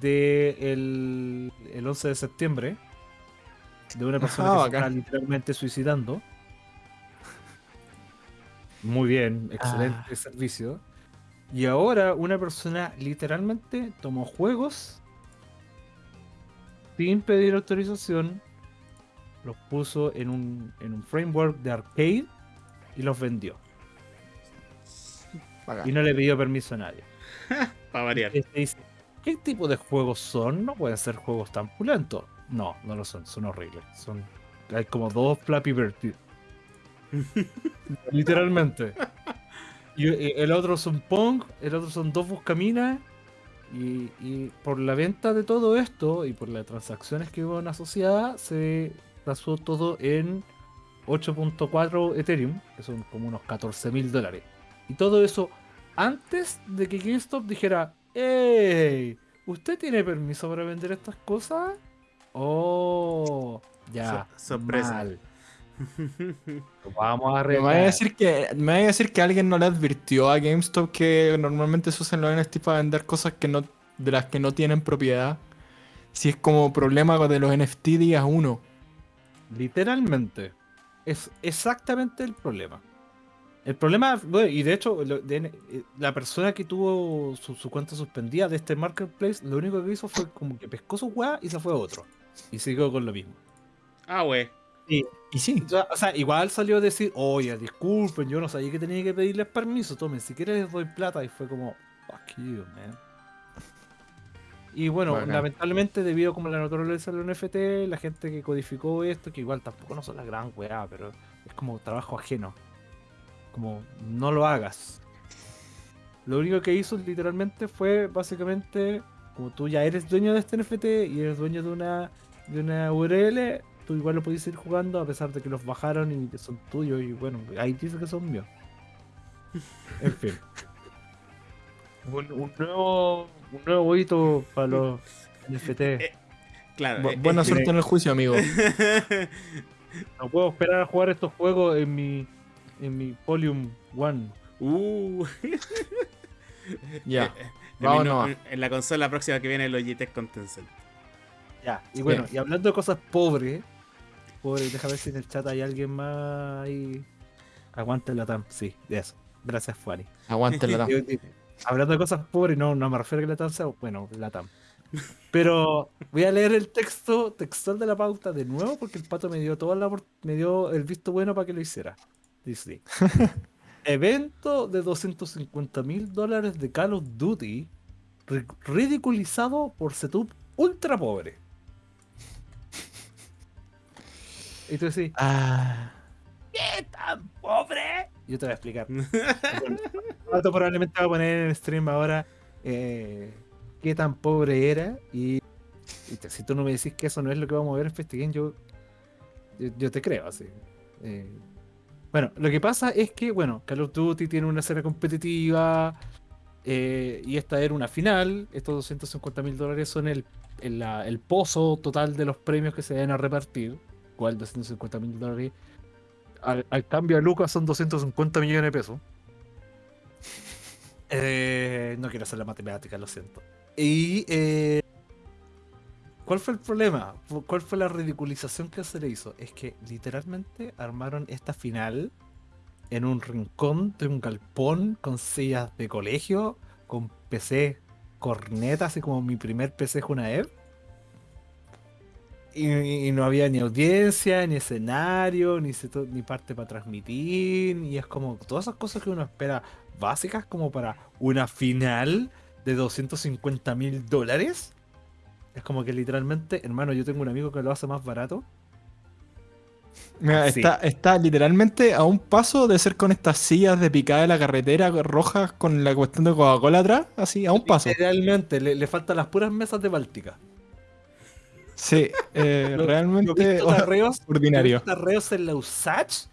de el, 11 de septiembre de una persona que se está literalmente suicidando. Muy bien, excelente ah. servicio. Y ahora una persona literalmente tomó juegos sin pedir autorización, los puso en un, en un framework de arcade y los vendió. Y no le pidió permiso a nadie. Para variar. ¿Qué tipo de juegos son? No pueden ser juegos tan pulentos. No, no lo son, son horribles. Son, hay como dos Flappy Bird Literalmente. Y, el otro son Pong, el otro son dos Buscaminas. Y, y, por la venta de todo esto y por las transacciones que hubo asociadas, se pasó todo en 8.4 Ethereum, que son como unos 14 mil dólares. Y todo eso antes de que GameStop dijera: ¡Ey! ¿Usted tiene permiso para vender estas cosas? Oh, ya. sorpresa. Vamos a me voy a decir que Me voy a decir que alguien no le advirtió a GameStop que normalmente se usan los NFT para vender cosas que no, de las que no tienen propiedad. Si es como problema de los NFT días uno. Literalmente. Es exactamente el problema. El problema, y de hecho, eh, la persona que tuvo su, cuenta suspendida de este marketplace, lo único que hizo fue como que pescó su weá y se fue a otro. Y siguió con lo mismo. Ah, wey. Y, sí. O sea, igual salió a decir, oye, disculpen, yo no sabía que tenía que pedirles permiso, tomen, si quieres les doy plata. Y fue como, fuck you, man. Y bueno, lamentablemente, debido como la naturaleza del NFT, la gente que codificó esto, que igual tampoco no son la gran weá, pero es como trabajo ajeno. Como, no lo hagas. Lo único que hizo literalmente fue básicamente, como tú ya eres dueño de este NFT y eres dueño de una, de una URL, tú igual lo podéis ir jugando a pesar de que los bajaron y que son tuyos y bueno, ahí dice que son míos. En fin. Un, nuevo un nuevo hito para los NFT. Eh, claro. Eh, buena suerte en el juicio, amigo. no puedo esperar a jugar estos juegos en mi en mi Polium One. Uh. ya. En, en, la consola próxima que viene Logitech con Tencent. Ya, y bueno, y hablando de cosas pobres, Pobre, déjame ver si en el chat hay alguien más ahí. Aguante la TAM, sí, de eso. Gracias, Fuani. Aguante la TAM. Hablando de cosas pobres, no, no me refiero a que la TAM sea, bueno, la TAM. Pero voy a leer el texto textual de la pauta de nuevo porque el pato me dio toda la me dio el visto bueno para que lo hiciera. Dice: Evento de 250 mil dólares de Call of Duty ridiculizado por setup ultra pobre. Y tú decís, ah. ¿qué tan pobre? Yo te voy a explicar. Pato probablemente va a poner en el stream ahora eh, qué tan pobre era. Y, si tú no me decís que eso no es lo que vamos a ver en FestiGame, yo, yo, te creo así. Eh, bueno, lo que pasa es que, bueno, Call of Duty tiene una serie competitiva eh, y esta era una final. Estos 250 mil dólares son el, el, pozo total de los premios que se van a repartir. ¿Cuál 250 mil dólares? Al, cambio a Lucas son 250 millones de pesos. Eh, no quiero hacer la matemática, lo siento. Y eh, ¿cuál fue el problema? ¿Cuál fue la ridiculización que se le hizo? Es que literalmente armaron esta final en un rincón de un galpón con sillas de colegio, con PC corneta, así como mi primer PC es una E y, no había ni audiencia, ni escenario, ni, ni parte para transmitir. Y es como todas esas cosas que uno espera básicas como para una final de 250 mil dólares. Es como que literalmente, hermano, yo tengo un amigo que lo hace más barato. Mira, está, está literalmente a un paso de ser con estas sillas de picada de la carretera rojas con la cuestión de Coca-Cola atrás, así, a un paso. Literalmente, le, le faltan las puras mesas de Báltica. Sí, eh, realmente arreos, ordinario. arreos en la USACH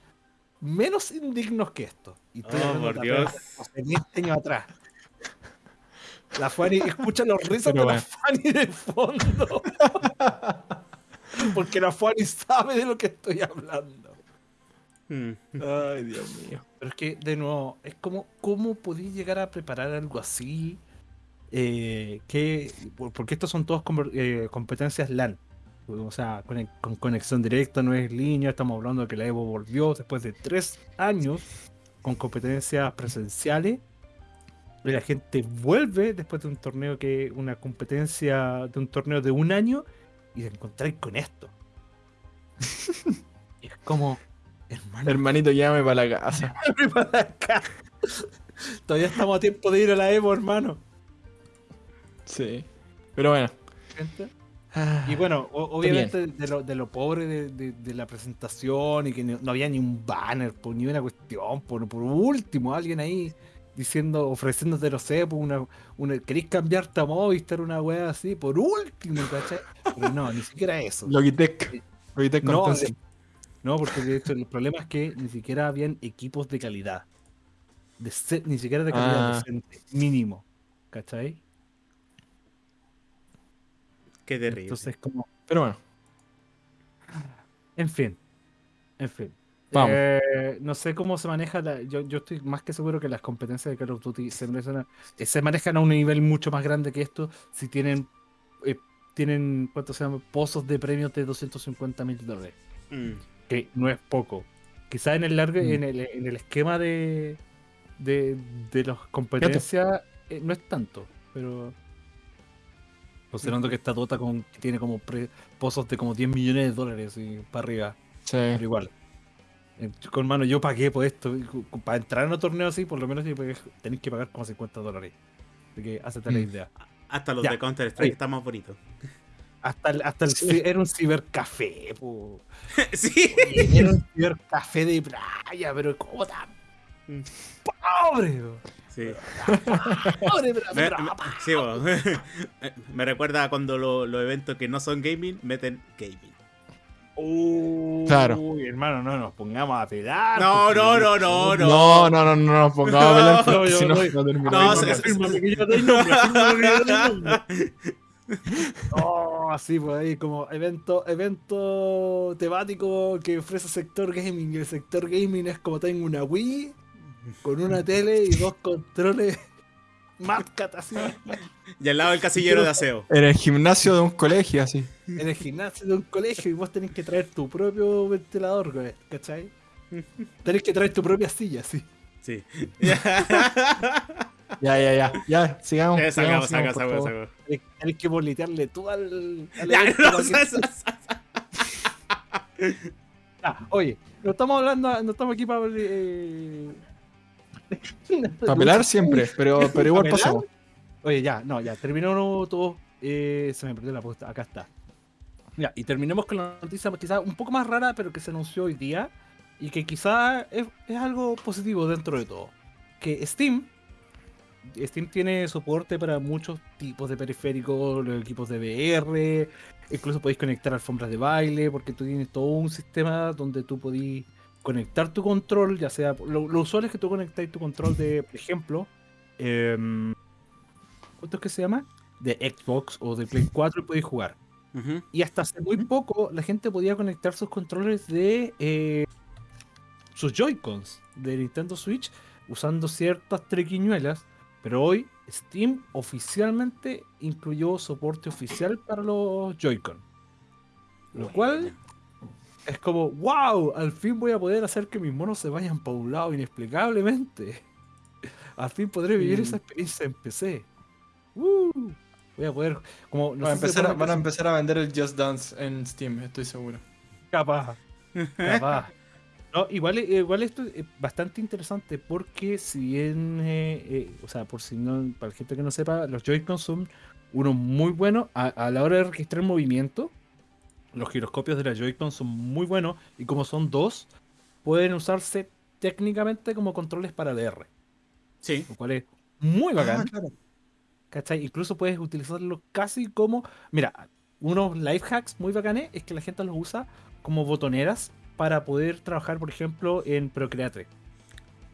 menos indignos que esto. Y oh, por Dios. años atrás. La Fanny, escucha los risas de la Fanny de fondo. Porque la Fanny sabe de lo que estoy hablando. Hmm. Ay, Dios mío. Pero es que, de nuevo, es como, ¿cómo podéis llegar a preparar algo así? Eh, que, porque estos son todas eh, competencias LAN. O sea, con, conexión directa, no es línea. Estamos hablando de que la Evo volvió después de tres años con competencias presenciales. Y la gente vuelve después de un torneo que, una competencia de un torneo de un año y se encontráis con esto. y es como, hermano. Hermanito, llame para la casa. para la casa. Todavía estamos a tiempo de ir a la Evo, hermano. Sí. Pero bueno. Ah, y bueno, obviamente de lo, de lo, pobre de, la presentación y que no, había ni un banner, ni una cuestión, por, por último, alguien ahí diciendo, ofreciéndote, no sé, por una, una, queréis cambiarte a Movistar, una wea así, por último, ¿cachai? Pero no, ni siquiera eso. Logitech. Logitech no, no, porque de hecho el problema es que ni siquiera habían equipos de calidad. De ni siquiera de calidad ah. decente, mínimo. ¿Cachai? Qué terrible. Entonces, como. Pero bueno. En fin. En fin. Vamos. Eh, no sé cómo se maneja. yo, yo, estoy más que seguro que las competencias de Call of Duty se, eh, se manejan a un nivel mucho más grande que esto. Si tienen. Eh, tienen. ¿Cuánto se llama? Pozos de premios de 250 mil dólares. Mm. Que no es poco. Quizás en el largo, mm. en, el, en el esquema de. De, de las competencias. no es tanto. Pero. Considerando que esta Dota con, tiene como pozos de como 10 millones de dólares y para arriba. Sí. Pero igual. Eh, con mano, yo pagué por esto. Para entrar en un torneo así, por lo menos tenéis que pagar como 50 dólares. Así que hazte la mm. idea. Hasta los de Counter Strike están más bonitos. Hasta el, hasta el era un cibercafé, po. sí. Era un cibercafé de playa, pero ¿cómo tan mm. pobre? Sí. me, recuerda cuando los eventos que no son gaming meten gaming. Uy, claro. hermano, no nos pongamos a pegar. No, no, no, no, no. No, no, no, no nos pongamos a pegar. No, si no, no, así pues ahí como evento, evento temático que ofrece sector gaming. El sector gaming es como tengo una Wii con una tele y dos controles Matcat así. Y al lado el casillero de aseo. En el gimnasio de un colegio, así. En el gimnasio de un colegio y vos tenés que traer tu propio ventilador, ¿cachai? tenés que traer tu propia silla, sí. Sí. Ya, ya, ya. Ya, sigamos. Eh, sigamos, sacamos, sigamos, sacamos. Hay que boletearle tú al. al Ya, no, que- Ah, oye, no estamos hablando, no estamos aquí para. Eh... Para pelar siempre, pero, pero igual pasamos. Oye, ya, no, ya, terminó todo. Eh, se me perdió la posta, acá está. Ya, y terminemos con la noticia quizás un poco más rara, pero que se anunció hoy día. Y que quizás es, es algo positivo dentro de todo. Que Steam. Steam tiene soporte para muchos tipos de periféricos, los equipos de VR, incluso podéis conectar alfombras de baile, porque tú tienes todo un sistema donde tú podís conectar tu control, ya sea. Lo, lo usual es que tú conectáis tu control de, por ejemplo, em, ¿cuánto es que se llama? De Xbox o de Play 4 y podéis jugar. Y hasta hace muy poco la gente podía conectar sus controles de eh, sus Joy-Cons de Nintendo Switch usando ciertas trequiñuelas. Pero hoy Steam oficialmente incluyó soporte oficial para los Joy-Con. Lo cual es como, wow, al fin voy a poder hacer que mis monos se vayan para un lado inexplicablemente. Al fin podré vivir Mm. esa experiencia en PC. Uh, voy a poder, como, no Van empezar van a empezar a vender el Just Dance en Steam, estoy seguro. Capaz. Capaz. No, igual, igual esto es bastante interesante porque si bien, eh, eh, o sea, por si no, para la gente que no sepa, los Joy-Con son unos muy buenos a, a la hora de registrar movimiento. Los giroscopios de la Joy-Con son muy buenos y como son dos, pueden usarse técnicamente como controles para VR, Sí. lo cual es muy bacán. Ah, claro. ¿Cachai? Incluso puedes utilizarlo casi como. Mira, unos life hacks muy bacanes es que la gente los usa como botoneras para poder trabajar, por ejemplo, en Procreate.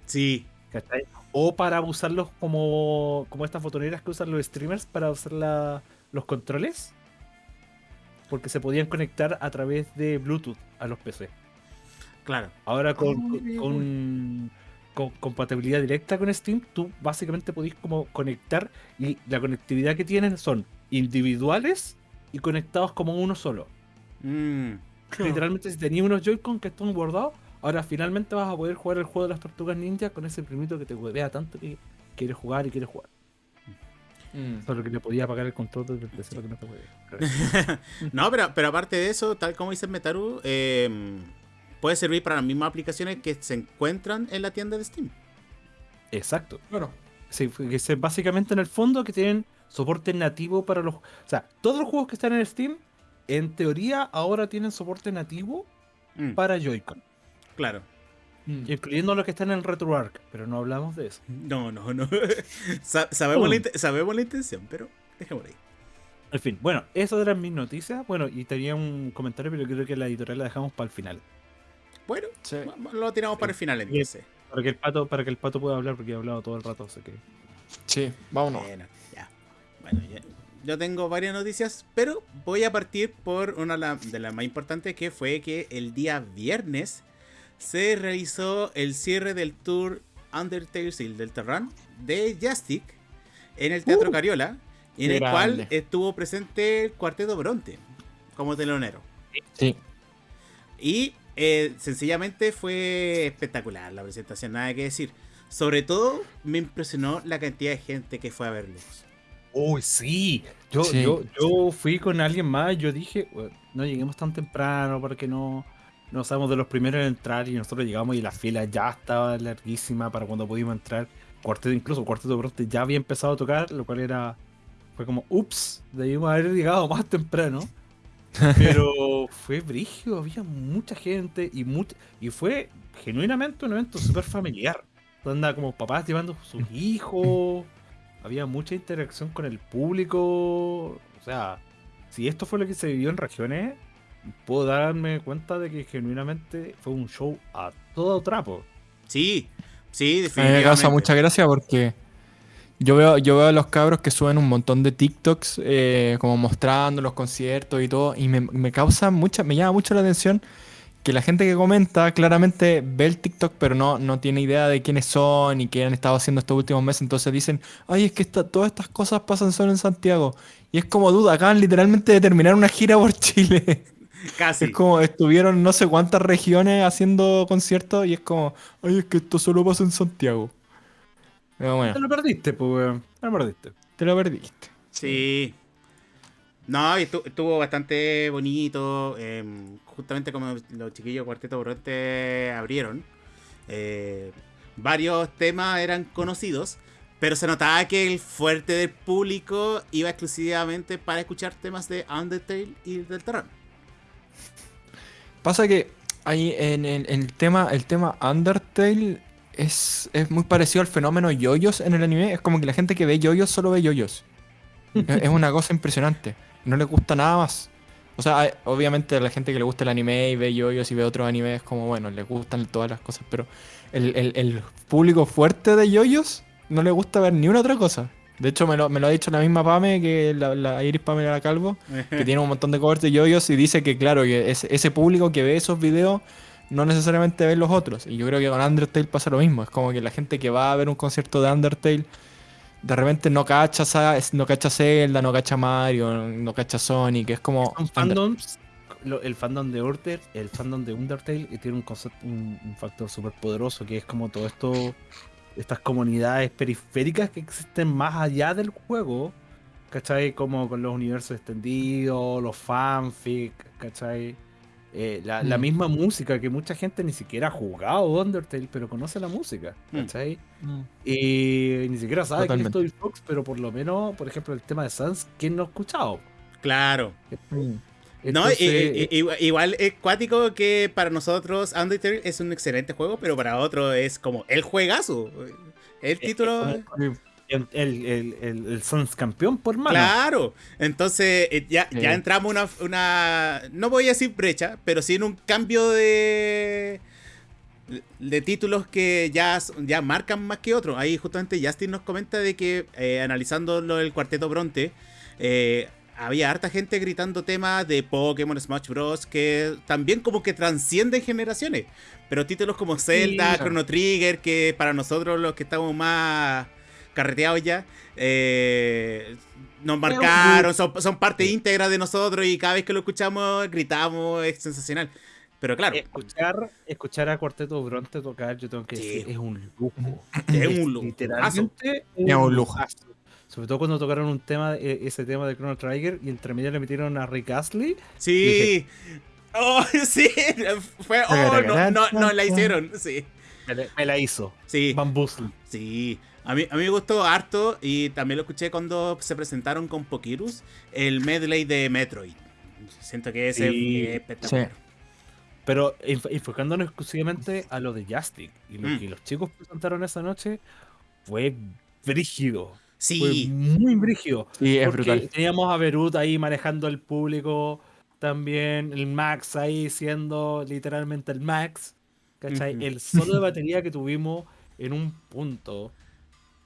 Sí. ¿Cachai? O para usarlos como, como estas botoneras que usan los streamers para usar la- los controles. Porque se podían conectar a través de Bluetooth a los PC. Claro. Ahora con, Ah, con- mira, con- con compatibilidad directa con Steam, tú básicamente podés como conectar y la conectividad que tienen son individuales y conectados como uno solo. Mm. Literalmente si tenías unos Joy-Con que están guardados, ahora finalmente vas a poder jugar el juego de las tortugas ninja con ese primito que te huevea tanto que quieres jugar y quieres jugar. Mm. Solo que le podía apagar el control desde el PC para que no te huevea. No, pero, pero aparte de eso, tal como dice Metaru, eh, puede servir para las mismas aplicaciones que se encuentran en la tienda de Steam. Exacto. Claro. Sí, que es básicamente en el fondo que tienen soporte nativo para los. O sea, todos los juegos que están en Steam, en teoría, ahora tienen soporte nativo Mm, para Joy-Con, Claro. Mm. incluyendo los que están en RetroArch, pero no hablamos de eso. No, no, no. Sa- sabemos, la, inte- sabemos la intención, pero dejémoslo ahí. En fin, bueno, esas eran mis noticias. Bueno, y tenía un comentario, pero creo que la editorial la dejamos para el final. Bueno, Sí. lo tiramos para el final entonces. Para que el pato, para que el pato pueda hablar, porque he hablado todo el rato, así que. Sí, vámonos. Bueno, ya. Bueno, ya. Yo tengo varias noticias, pero voy a partir por una de las más importantes, que fue que el día viernes se realizó el cierre del tour Undertale y del Terran de Jastic en el Teatro Uh, Cariola, en el grande. cual estuvo presente el Cuarteto Bronte como telonero. Sí. Y eh, sencillamente fue espectacular la presentación, nada que decir. Sobre todo me impresionó la cantidad de gente que fue a verlos. ¡Uy, sí! Yo, Sí. yo, yo fui con alguien más, yo dije, "Bueno, no lleguemos tan temprano para que no, no seamos de los primeros en entrar y nosotros llegamos y la fila ya estaba larguísima para cuando pudimos entrar. Cuarteto, incluso Cuarteto ya había empezado a tocar, lo cual era, fue como, ups, debimos haber llegado más temprano. Pero fue brígido, había mucha gente y, much- y fue genuinamente un evento súper familiar. Donde como papás llevando a sus hijos, había mucha interacción con el público. O sea, si esto fue lo que se vivió en regiones, puedo darme cuenta de que genuinamente fue un show a todo trapo. Sí, sí, A mí me definitivamente. causa mucha gracia porque yo veo, yo veo a los cabros que suben un montón de TikToks eh, como mostrando los conciertos y todo, y me, me causa mucha, me llama mucho la atención que la gente que comenta claramente ve el TikTok, pero no, no tiene idea de quiénes son y qué han estado haciendo estos últimos meses. Entonces dicen, ay, es que esta- todas estas cosas pasan solo en Santiago. Y es como duda, acaban literalmente de terminar una gira por Chile. Casi. Es como estuvieron no sé cuántas regiones haciendo conciertos y es como, ay, es que esto solo pasa en Santiago. bueno. Te lo perdiste, pues, Te lo perdiste. Te lo perdiste. Sí. No, estuvo bastante bonito. Em, justamente como los chiquillos Cuarteto Bronte abrieron. Eh, varios temas eran conocidos. Pero se notaba que el fuerte del público iba exclusivamente para escuchar temas de Undertale y del terreno. Pasa que ahí en, el tema el tema Undertale es, es muy parecido al fenómeno yoyos en el anime. Es como que la gente que ve yoyos solo ve yoyos. es una cosa impresionante. No le gusta nada más. O sea, obviamente a la gente que le gusta el anime y ve yoyos y ve otros animes, como bueno, le gustan todas las cosas, pero el, el público fuerte de yoyos no le gusta ver ni una otra cosa. De hecho, me lo, ha dicho la misma Pame, que la, la Iris Pamela Calvo, que tiene un montón de covers de yoyos y dice que, claro, que ese público que ve esos videos no necesariamente ve los otros. Y yo creo que con Undertale pasa lo mismo. Es como que la gente que va a ver un concierto de Undertale de repente no cacha, no cacha Zelda, no cacha Mario, no cacha Sonic. Es como. fandoms. el fandom de Undertale, el fandom de Undertale tiene un, concepto, un, un factor súper poderoso que es como todo esto estas comunidades periféricas que existen más allá del juego, ¿cachai? Como con los universos extendidos, los fanfics, ¿cachai? Eh, la, mm. misma música que mucha gente ni siquiera ha jugado Undertale, pero conoce la música, mm. ¿cachai? Mm. Y ni siquiera sabe quién es Toby Fox, pero por lo menos, por ejemplo, el tema de Sans, ¿quién no ha escuchado? Claro no, igual es cuático que para nosotros Undertale es un excelente juego, pero para otros es como el juegazo. El título. El, el, el, Suns campeón por mano. Claro, entonces eh, ya, ya entramos una, una. No voy a decir brecha, pero sí en un cambio de. De títulos que ya, ya marcan más que otros. Ahí justamente Justin nos comenta de que eh, analizando lo del cuarteto Bronte, eh, había harta gente gritando temas de Pokémon, Smash Bros. que también como que transcienden generaciones. Pero títulos como Zelda, Chrono Trigger, que para nosotros los que estamos más carreteados ya, eh, nos marcaron, son, parte íntegra de nosotros y cada vez que lo escuchamos gritamos, es sensacional. Pero claro. Escuchar, escuchar a Cuarteto Bronte tocar, yo tengo que decir, es un lujo. Es un lujo. Literalmente es un lujo. Sobre todo cuando tocaron un tema, e, ese tema de Chrono Trigger y entre medio le metieron a Rick Astley. Sí. Oh, sí. Fue, oh, no, no, no, la hicieron. Sí. Me, la hizo. Sí. Sí. A mí, a mí me gustó harto y también lo escuché cuando se presentaron con Pokirus el medley de Metroid. Siento que ese es espectacular. Pero enfocándonos exclusivamente a lo de Justic y lo mm. que los chicos presentaron esa noche fue brígido. Sí. muy brígido. Sí, es brutal. Teníamos a Berut ahí manejando el público. También el Max ahí siendo literalmente el Max. ¿Cachai? El solo de batería que tuvimos en un punto.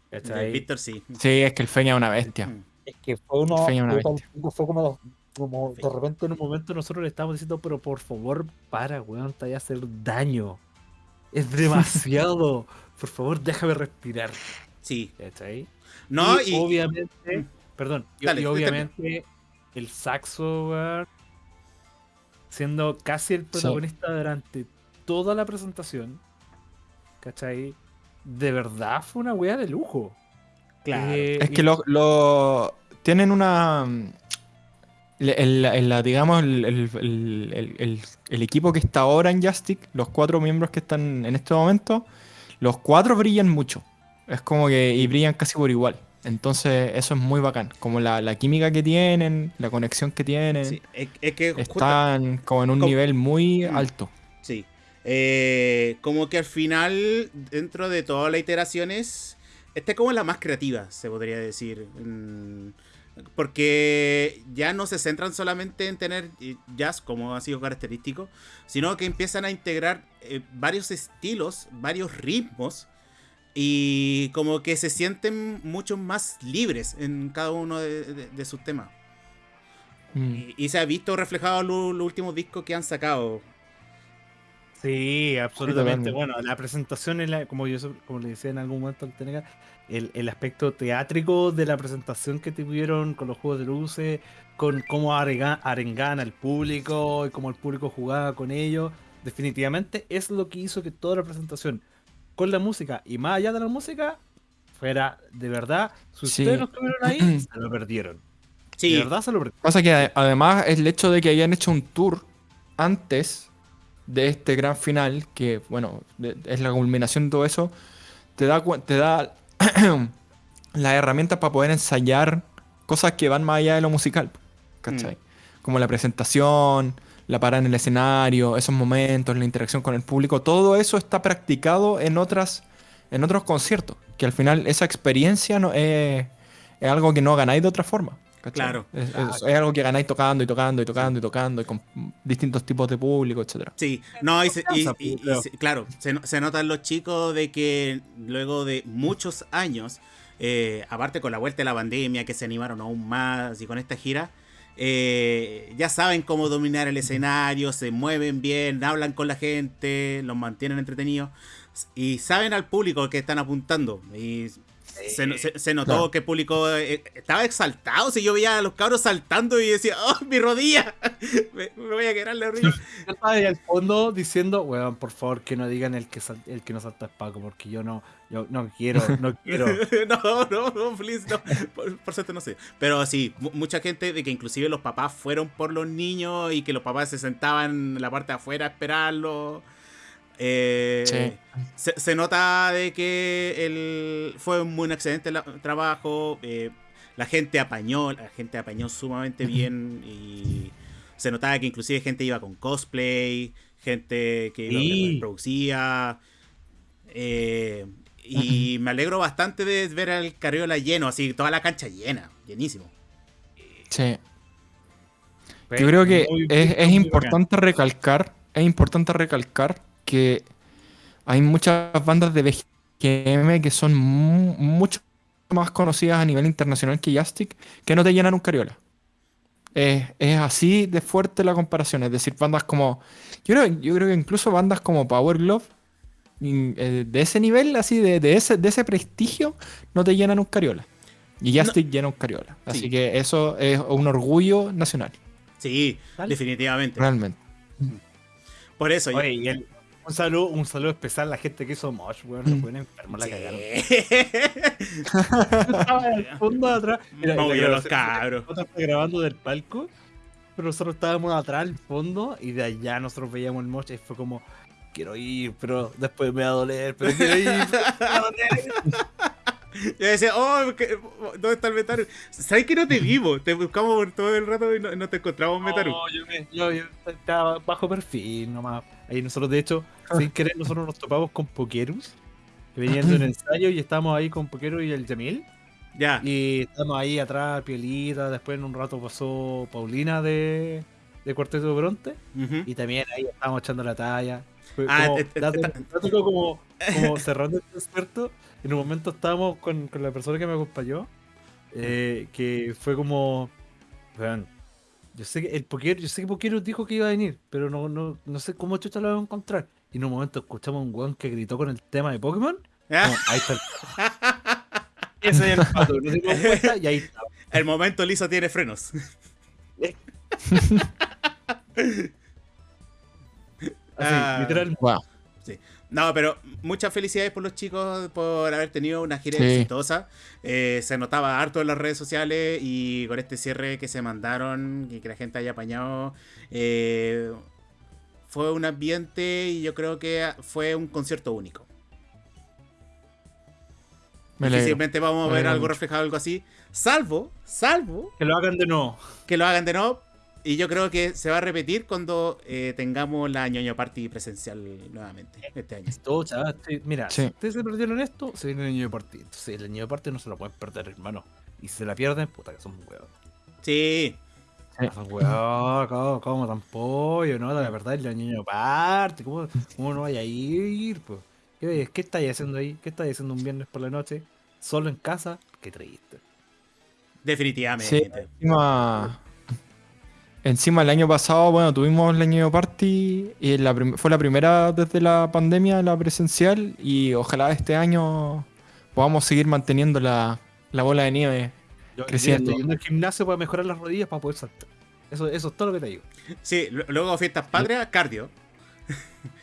¿Cachai? Víctor sí. Sí, es que el Feña es una bestia. Es que fue uno. Fue, como, como de repente en un momento nosotros le estábamos diciendo, pero por favor, para, weón, te vaya a hacer daño. Es demasiado. por favor, déjame respirar. Sí. ¿Cachai? No, y, obviamente, mm. perdón, y, obviamente el saxo, siendo casi el protagonista durante toda la presentación, ¿cachai? De verdad fue una wea de lujo. Claro. Eh, es que lo, tienen una. El, digamos, el, equipo que está ahora en Justic, los cuatro miembros que están en este momento, los cuatro brillan mucho. Es como que. y brillan casi por igual. Entonces, eso es muy bacán. Como la, química que tienen, la conexión que tienen. Sí, es, que están como en un nivel muy mm. alto. Sí. Eh, como que al final, dentro de todas las iteraciones, esta es como la más creativa, se podría decir. Mm, porque ya no se centran solamente en tener jazz como ha sido característico, sino que empiezan a integrar eh, varios estilos, varios ritmos y como que se sienten mucho más libres en cada uno de, sus temas. Mm. Y, se ha visto reflejado en los, últimos discos que han sacado. Sí, absolutamente. Bueno, la presentación, es la, como yo como le decía en algún momento el, el aspecto teátrico de la presentación que tuvieron con los juegos de luces, con cómo arengan al público y cómo el público jugaba con ellos, definitivamente es lo que hizo que toda la presentación con la música y más allá de la música fuera, de verdad, si ustedes no estuvieron ahí, se lo perdieron. Sí. De verdad se lo perdieron. Pasa que además el hecho de que hayan hecho un tour antes de este gran final, que bueno, es la culminación de todo eso, te da, te da las herramientas para poder ensayar cosas que van más allá de lo musical. ¿Cachai? Mm. Como la presentación, la parada en el escenario, esos momentos, la interacción con el público, todo eso está practicado en otras en otros conciertos, que al final esa experiencia no, es, algo que no ganáis de otra forma. Claro. Es, algo que ganáis tocando y tocando y tocando y tocando y con distintos tipos de público, etcétera. Sí, no, y, claro, se, notan los chicos de que luego de muchos años, eh, aparte con la vuelta de la pandemia, que se animaron aún más y con esta gira, eh, ya saben cómo dominar el escenario, se mueven bien, hablan con la gente, los mantienen entretenidos y saben al público que están apuntando. Y se, notó que el público eh, estaba exaltado. Si yo veía a los cabros saltando y decía, ¡Oh, mi rodilla! me, voy a quedar la rodilla. Yo estaba ahí al fondo diciendo, weón, por favor, que no digan el que, el que no salta es Paco, porque yo no, yo no quiero, no quiero. no, no, no, please, no. Por, por suerte no sé. Pero sí, mucha gente de que inclusive los papás fueron por los niños y que los papás se sentaban en la parte de afuera a esperarlo. Eh, se, nota de que el, fue un muy excelente trabajo. Eh, la gente apañó, la gente apañó sumamente bien y se notaba que inclusive gente iba con cosplay, gente que producía. Eh, y me alegro bastante de ver al Carriola lleno, así toda la cancha llena, llenísimo. Sí. Yo creo que es, es importante recalcar, es importante recalcar que hay muchas bandas de BGM que son mucho más conocidas a nivel internacional que Jastic que no te llenan un cariola. Es, así de fuerte la comparación. Es decir, bandas como. Yo creo, yo creo que incluso bandas como Power Glove, eh, de ese nivel, así, de, ese, de ese prestigio, no te llenan un cariola. Y Jastic llena un cariola. Así que eso es un orgullo nacional. Sí, definitivamente. Realmente. Por eso. Un saludo, un saludo especial a la gente que hizo Mosh, weón. Los pueden enfermos la cagaron. estaba en el fondo de atrás. Mira, Movió los cabros. Nosotros grabando del palco, pero nosotros estábamos atrás, al fondo, y de allá nosotros veíamos el Mosh y fue como, quiero ir, pero después me va a doler, pero quiero ir, me va a doler. Yo decía, oh, ¿dónde está el Metaru? ¿Sabes que no te vivo? Te buscamos por todo el rato y no, te encontramos Metaru. No, yo, me, yo, yo, estaba bajo perfil nomás. Ahí nosotros, de hecho, sin querer, nosotros nos topamos con Pokerus, que venían de un ensayo y estábamos ahí con Pokerus y el Jamil. Ya. Y estamos ahí atrás, pielita. Después en un rato pasó Paulina de, de Cuarteto Bronte. Y también ahí estábamos echando la talla. ah, como, como, como cerrando el concierto en un momento estábamos con, la persona que me acompañó, eh, que fue como, vean, yo sé que el Poker, yo sé que Poker dijo que iba a venir, pero no, no, no sé cómo chucha lo vamos a encontrar. Y en un momento escuchamos un weón que gritó con el tema de Pokémon. ¿Ah? ahí está el Ese es el pato, cuenta y ahí está. El momento liso tiene frenos. Así, ah, literal. Wow. Sí. No, pero muchas felicidades por los chicos por haber tenido una gira exitosa. Eh, se notaba harto en las redes sociales y con este cierre que se mandaron y que la gente haya apañado. Eh, fue un ambiente y yo creo que fue un concierto único. Difícilmente vamos a ver algo reflejado, algo así. Salvo, salvo. Que lo hagan de nuevo. Que lo hagan de nuevo, y yo creo que se va a repetir cuando eh, tengamos la ñoño party presencial nuevamente este año. Esto, chaval, mira, si ustedes se perdieron esto, se viene el ñoño party. Entonces, el ñoño party no se lo pueden perder, hermano. Y si se la pierden, puta, que son huevos. Sí. Son huevos, ¿cómo, cómo tan pollo, no? La verdad, el ñoño party, ¿cómo, cómo no vaya a ir? Pues? ¿Qué, ¿Qué estáis haciendo ahí? ¿Qué estáis haciendo un viernes por la noche? ¿Solo en casa? Qué triste. Definitivamente. Sí, Encima el año pasado, bueno, tuvimos el año party y fue la primera desde la pandemia, la presencial, y ojalá este año podamos seguir manteniendo la, bola de nieve creciendo. Yendo al gimnasio para mejorar las rodillas para poder saltar. Eso, eso es todo lo que te digo. Sí, luego fiestas patrias, cardio.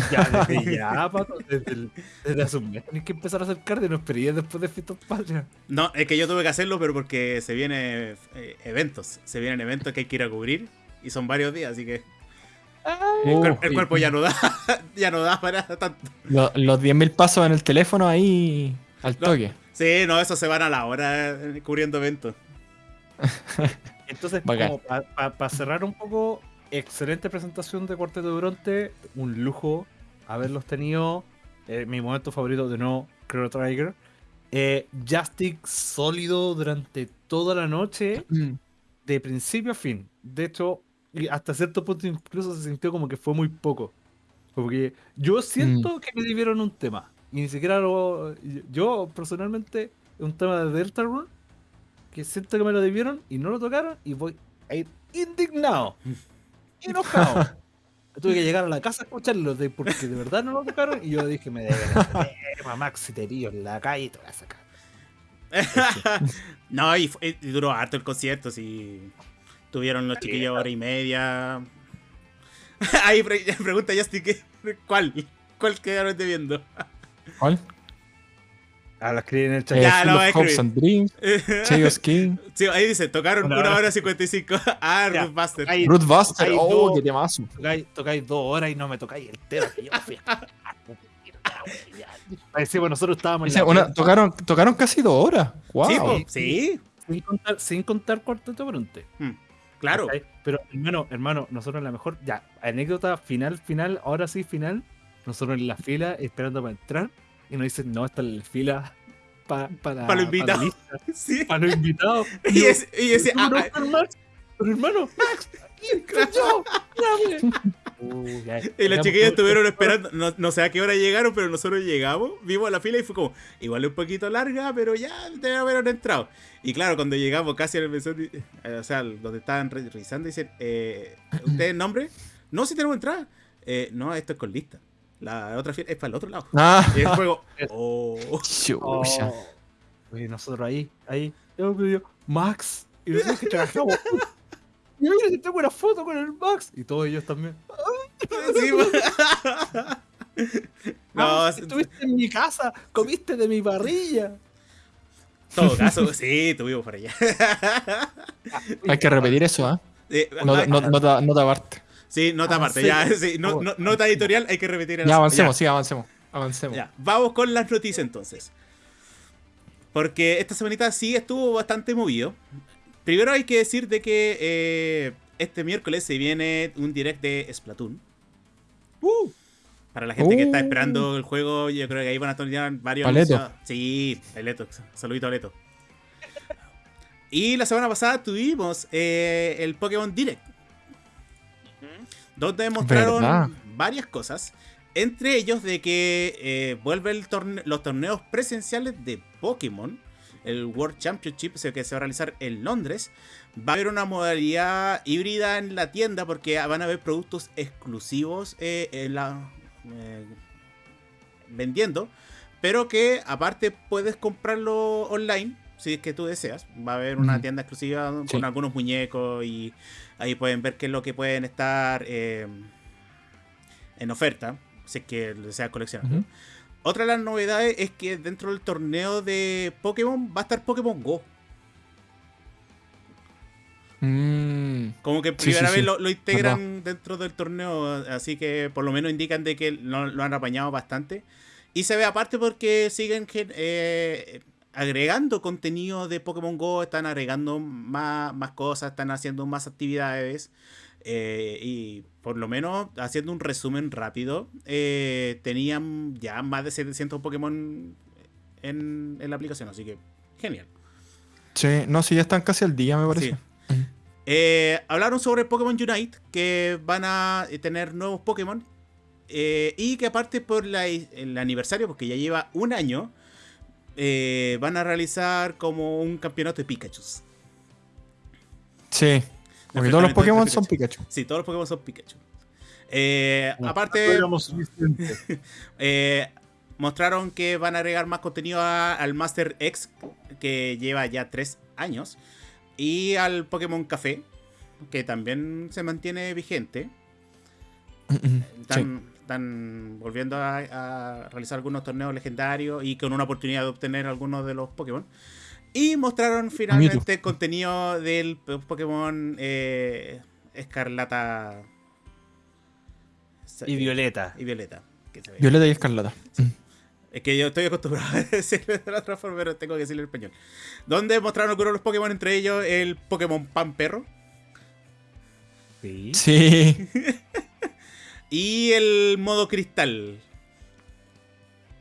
Ya, desde ya, pato, desde, el, desde hace un mes tienes que empezar a hacer cardio, no esperé después de Fiestas Patrias. No, es que yo tuve que hacerlo, pero porque se vienen eh, eventos. Se vienen eventos que hay que ir a cubrir y son varios días, así que. el, cuer- el cuerpo ya no da, ya no da para tanto. Lo- los 10.000 pasos en el teléfono ahí al No. toque. Sí, no, eso se van a la hora eh, cubriendo eventos. Entonces, para cerrar un poco, excelente presentación de Cuarteto de Bronte, un lujo haberlos tenido. Eh, mi momento favorito de no, Chrono Trigger. Eh, Justic sólido durante toda la noche, de principio a fin. De hecho, hasta cierto punto incluso se sintió como que fue muy poco. Porque yo siento que me debieron un tema. Y ni siquiera lo. Yo personalmente, un tema de Delta que siento que me lo debieron y no lo tocaron, y voy a ir indignado. Enojado. Tuve que llegar a la casa a escucharlo de, porque de verdad no lo tocaron y yo dije, me deben el tema, Maxi Terío en la calle y te voy a sacar. no, y, fu- y duró harto el concierto, sí. Tuvieron los chiquillos hora y media. Ahí pre- pregunta Justin, ¿qué- ¿cuál? ¿Cuál quedaron debiendo? ¿Cuál? A la escribí en el chat. Eh, Ya, lo Hopes and Dreams, Chaos King, Sí, ahí dice, tocaron Una una hora. hora 55. Ah, Ya, Ruth Buster. ahí- Root Buster. hay Oh, dos- qué temazo. tocáis, tocáis dos horas y no me tocáis el tema que yo fui a Ahí sí, bueno, nosotros estábamos en Dice, la una- fiesta, tocaron, tocaron casi dos horas. Wow. Sí, po, Sí. sí, sin contar, sin contar Cuarteto Bronte. Mm, claro. ¿cachai? Pero hermano, hermano, nosotros en la mejor, ya, anécdota final, final, ahora sí, final, nosotros en la fila esperando para entrar y nos dicen, no, está en la fila pa- para, Pa' los invitados. Sí. para los invitados. Y ese, y ese- ¿Cómo no ah, estar Max? Pero hermano, Max, yo. Uh, ya, Y los chiquillos que- estuvieron esperando, no, no sé a qué hora llegaron, pero nosotros llegamos, vimos la fila y fue como, igual un poquito larga, pero ya debe haber entrado. Y claro, cuando llegamos casi al mesón, eh, o sea, donde estaban re- revisando, dicen, eh, ¿usted nombre? No, si tenemos entrada. "Eh, no, esto es con lista. La otra fila es para el otro lado. Ah, Y el juego, oh. Oh. Oye, nosotros ahí, ahí, yo Max, y nosotros que trabajamos. Y mira que tengo una foto con el Max. Y todos ellos también. Sí, pues. no, estuviste en mi casa, comiste de mi parrilla. en todo caso, sí, tuvimos por allá. Hay que repetir eso, ¿ah? Eh, No, ay, no, nota, nota aparte. Sí, nota aparte, sí. ya, sí, no- no- nota editorial, hay que repetir el Ya avancemos, sí, avancemos. Avancemos. Ya, vamos con las noticias entonces. Porque esta semanita sí estuvo bastante movido. Primero hay que decir de que eh, este miércoles se viene un direct de Splatoon. Uh, para la gente que está Uh. esperando el juego, yo creo que ahí van a tener varios anuncios. Sí, Aleto. Saludito, Aleto. Y la semana pasada tuvimos eh, el Pokémon Direct. Donde mostraron ¿Verdad? varias cosas. Entre ellos de que eh, vuelve el torne- los torneos presenciales de Pokémon. El World Championship que se va a realizar en Londres. Va a haber una modalidad híbrida en la tienda porque van a haber productos exclusivos eh, en la, eh, vendiendo. Pero que aparte puedes comprarlo online si es que tú deseas. Va a haber una tienda exclusiva con algunos muñecos y ahí pueden ver qué es lo que pueden estar eh, en oferta. Si es que deseas coleccionar. Otra de las novedades es que dentro del torneo de Pokémon va a estar Pokémon Go. Mm, Como que primera sí, vez. Lo, lo integran dentro del torneo, así que por lo menos indican de que lo, lo han apañado bastante. Y se ve aparte porque siguen eh, agregando contenido de Pokémon Go, están agregando más, más cosas, están haciendo más actividades. eh, y por lo menos haciendo un resumen rápido, eh, tenían ya más de 700 Pokémon en, en la aplicación, así que genial. sí, no, sí, ya están casi al día, me parece. Sí. Eh, hablaron sobre Pokémon Unite, que van a tener nuevos Pokémon. eh, y que aparte por la- el aniversario, porque ya lleva un año, eh, van a realizar como un campeonato de Pikachu. Sí. Porque todos los Pokémon son Pikachu. Sí, todos los Pokémon son Pikachu. Eh, No, aparte, no eh, mostraron que van a agregar más contenido a- al Master X, que lleva ya tres años, y al Pokémon Café, que también se mantiene vigente. Mm, mm. Están, volviendo a, realizar algunos torneos legendarios y con una oportunidad de obtener algunos de los Pokémon. Y mostraron finalmente contenido del Pokémon eh, Escarlata y Violeta. Y Violeta. Violeta y Escarlata. Es que yo estoy acostumbrado a decirlo de la otra forma, pero tengo que decirlo en español. Donde mostraron algunos los Pokémon, entre ellos el Pokémon Pan Perro. Sí. Sí. y el modo cristal.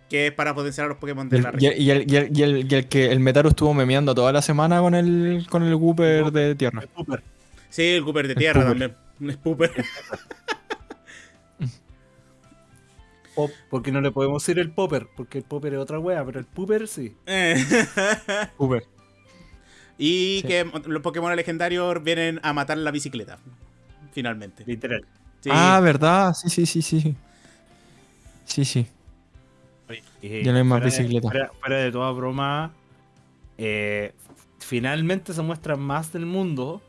Que es para potenciar a los Pokémon de la región. Y, el, y, el, y, el, que el Metaru estuvo memeando toda la semana con el, con el Wooper de tierra. Sí, el Wooper de tierra también. Un Spooper. Pop, porque no le podemos decir el popper, porque el popper es otra wea, pero el pooper sí. Pooper. Y que los Pokémon legendarios vienen a matar la bicicleta. Finalmente. Literal. Ah, ¿verdad? Sí, sí, sí, sí. Sí, sí. ya no hay más bicicleta. Fuera, de toda broma, eh, finalmente se muestra más del mundo.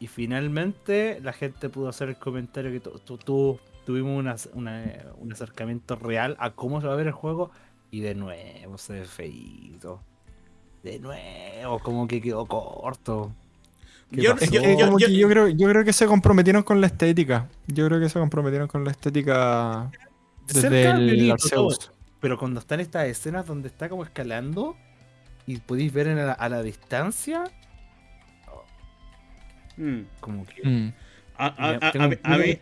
Y finalmente la gente pudo hacer el comentario que tú tuvimos un acercamiento real a cómo se va a ver el juego y de nuevo se ve feito. De nuevo, como que quedó corto. Yo, creo, yo creo que se comprometieron con la estética. Yo creo que se comprometieron con la estética desde el Arceus. Pero cuando están estas escenas donde está como escalando y podéis ver a, la, distancia, mm. como que... Mm. A, mí,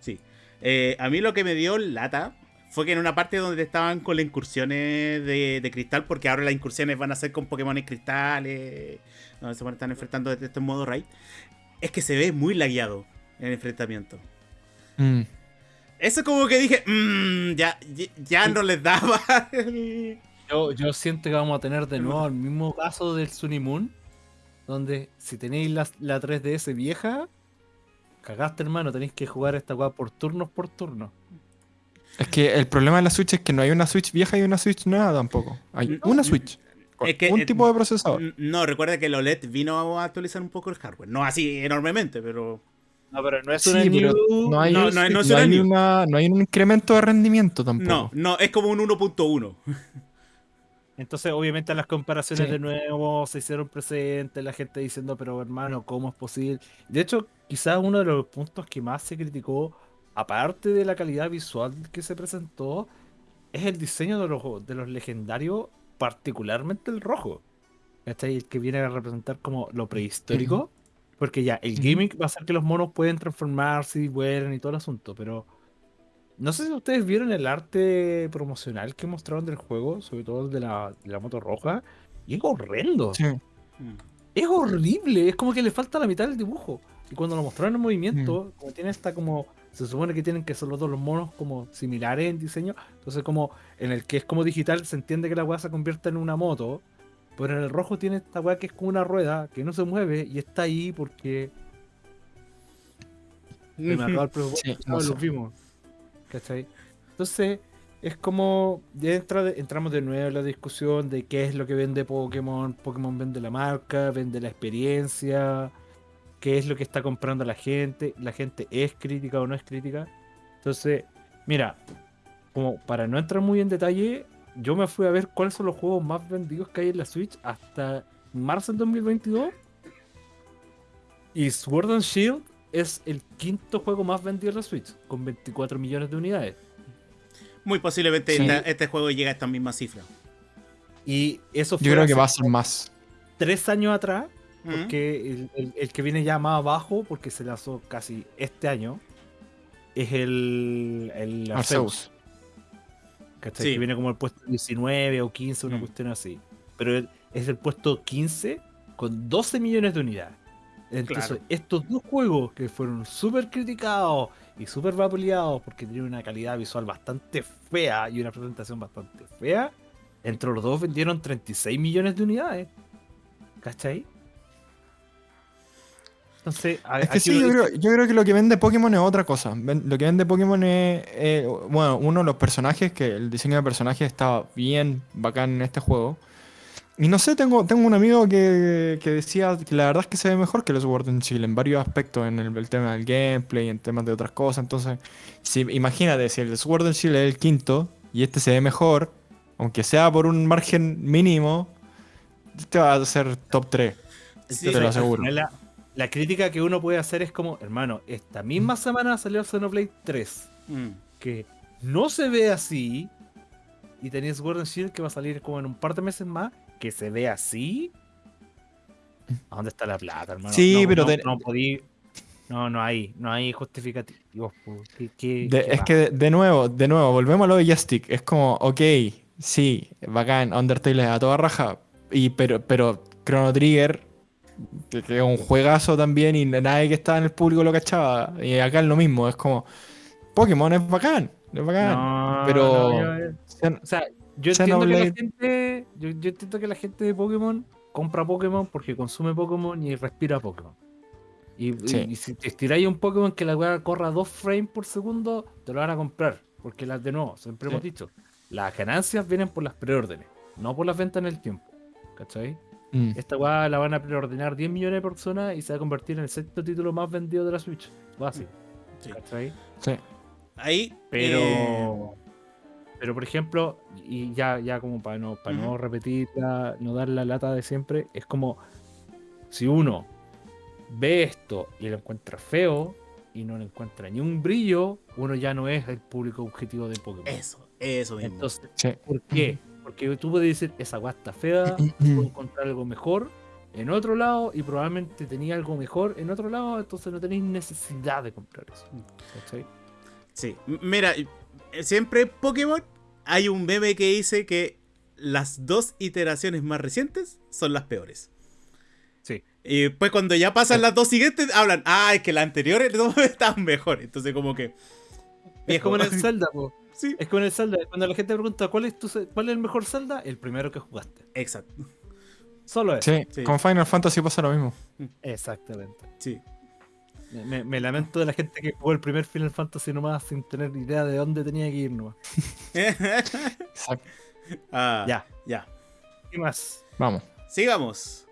sí. Eh, a mí lo que me dio lata fue que en una parte donde estaban con las incursiones de, cristal, porque ahora las incursiones van a ser con Pokémon cristales, donde se van a estar enfrentando desde este modo raid, es que se ve muy lagueado en el enfrentamiento. Mm. Eso como que dije, mmm, ya, ya no les daba. yo, yo siento que vamos a tener de nuevo el mismo caso del Sunimoon donde si tenéis la, la 3DS vieja, cagaste hermano, tenéis que jugar esta weá por turnos por turno. Es que el problema de la Switch es que no hay una Switch vieja y una Switch nueva tampoco. Hay una Switch. un tipo de procesador. No, recuerda que el OLED vino a actualizar un poco el hardware. No así enormemente, pero. No, pero no es una no hay, no, no hay un incremento de rendimiento tampoco. No, no, es como un 1.1. Entonces, obviamente, las comparaciones de nuevo se hicieron presentes, la gente diciendo, pero hermano, ¿cómo es posible? De hecho, quizás uno de los puntos que más se criticó, aparte de la calidad visual que se presentó, es el diseño de los, de los legendarios, particularmente el rojo. Este el que viene a representar como lo prehistórico. Porque ya, el gimmick va a ser que los monos pueden transformarse y vuelen y todo el asunto, pero no sé si ustedes vieron el arte promocional que mostraron del juego, sobre todo el de la, moto roja, y es horrendo. Mm. Es horrible, es como que le falta la mitad del dibujo. Y cuando lo mostraron en movimiento, mm. como tiene esta como. Se supone que tienen que ser los dos los monos como similares en diseño. Entonces, como en el que es como digital, se entiende que la weá se convierte en una moto. Pero en el rojo tiene esta weá que es como una rueda, que no se mueve y está ahí porque. me acaba el lo vimos. ¿cachai? Entonces, es como, ya entramos de nuevo en la discusión de qué es lo que vende Pokémon. Pokémon vende la marca, vende la experiencia, qué es lo que está comprando la gente, la gente es crítica o no es crítica. Entonces, mira, como para no entrar muy en detalle, yo me fui a ver cuáles son los juegos más vendidos que hay en la Switch hasta marzo del 2022. Y Sword and Shield es el quinto juego más vendido en la Switch, con 24 millones de unidades. Muy posiblemente este juego llegue a esta misma cifra. Y eso fue. Yo creo que va a ser más. Tres años atrás, porque el, que viene ya más abajo, porque se lanzó casi este año, es el, el Arceus. ¿Cachai? Que viene como el puesto 19 o 15, una mm. cuestión así. Pero es el puesto 15 con 12 millones de unidades. Entonces, estos dos juegos que fueron súper criticados y súper vapuleados porque tienen una calidad visual bastante fea y una presentación bastante fea, entre los dos vendieron 36 millones de unidades. ¿Cachai? Entonces, es que sí, yo, creo, que lo que vende Pokémon es otra cosa. Lo que vende Pokémon es, eh, bueno, uno de los personajes, que el diseño de personajes está bien bacán en este juego. y no sé, tengo, tengo un amigo que, decía que la verdad es que se ve mejor que los Sword and Shield en varios aspectos, en el, tema del gameplay, en temas de otras cosas. Entonces, si, imagínate, si el Sword and Shield es el quinto y este se ve mejor, aunque sea por un margen mínimo, este va a ser top 3. te lo aseguro. La, crítica que uno puede hacer es como, hermano, esta misma semana salió Xenoblade 3, mm. que no se ve así, y tenéis Sword and Shield que va a salir como en un par de meses más, que se ve así, ¿a dónde está la plata, hermano? Sí, pero no, no, no, hay, no hay justificativos. es que de, nuevo, de nuevo, volvemos a lo de Joystick. Es como, ok, sí, bacán, Undertale es a toda raja, y, pero, pero Chrono Trigger, que, es un juegazo también, y nadie que estaba en el público lo cachaba. Y acá es lo mismo, es como, Pokémon es bacán, es bacán. pero. o sea, yo entiendo, que la gente, yo, entiendo que la gente de Pokémon compra Pokémon porque consume Pokémon y respira Pokémon. Y, si te estiráis un Pokémon que la weá corra dos frames por segundo, te lo van a comprar. Porque las de nuevo, siempre hemos dicho, las ganancias vienen por las preórdenes, no por las ventas en el tiempo. ¿Cachai? Mm. Esta weá la van a preordenar 10 millones de personas y se va a convertir en el sexto título más vendido de la Switch. O así. ¿Cachai? Sí. Ahí. Pero. Eh, pero por ejemplo, y ya, ya como para no, para no repetir, no dar la lata de siempre, es como si uno ve esto y lo encuentra feo y no le encuentra ni un brillo, uno ya no es el público objetivo de Pokémon. Eso, eso mismo. Entonces, ¿por qué? Porque tú puedes decir, esa guasta fea, puedo encontrar algo mejor en otro lado y probablemente tenía algo mejor en otro lado, entonces no tenéis necesidad de comprar eso. Sí, mira, siempre Pokémon hay un meme que dice que las dos iteraciones más recientes son las peores. Sí. Y después cuando ya pasan las dos siguientes, hablan, ah, es que las anteriores no estaban mejor. Entonces como que... Es como en el Zelda, po. Sí. Es como en el Zelda. Cuando la gente pregunta ¿cuál es, tu, cuál es el mejor Zelda, el primero que jugaste. Exacto. Solo es. Sí, con Final Fantasy pasa lo mismo. Exactamente. Sí. Me, lamento de la gente que jugó el primer Final Fantasy nomás sin tener idea de dónde tenía que ir nomás. Ah, ya. Ya. ¿Qué más? Vamos. Sigamos.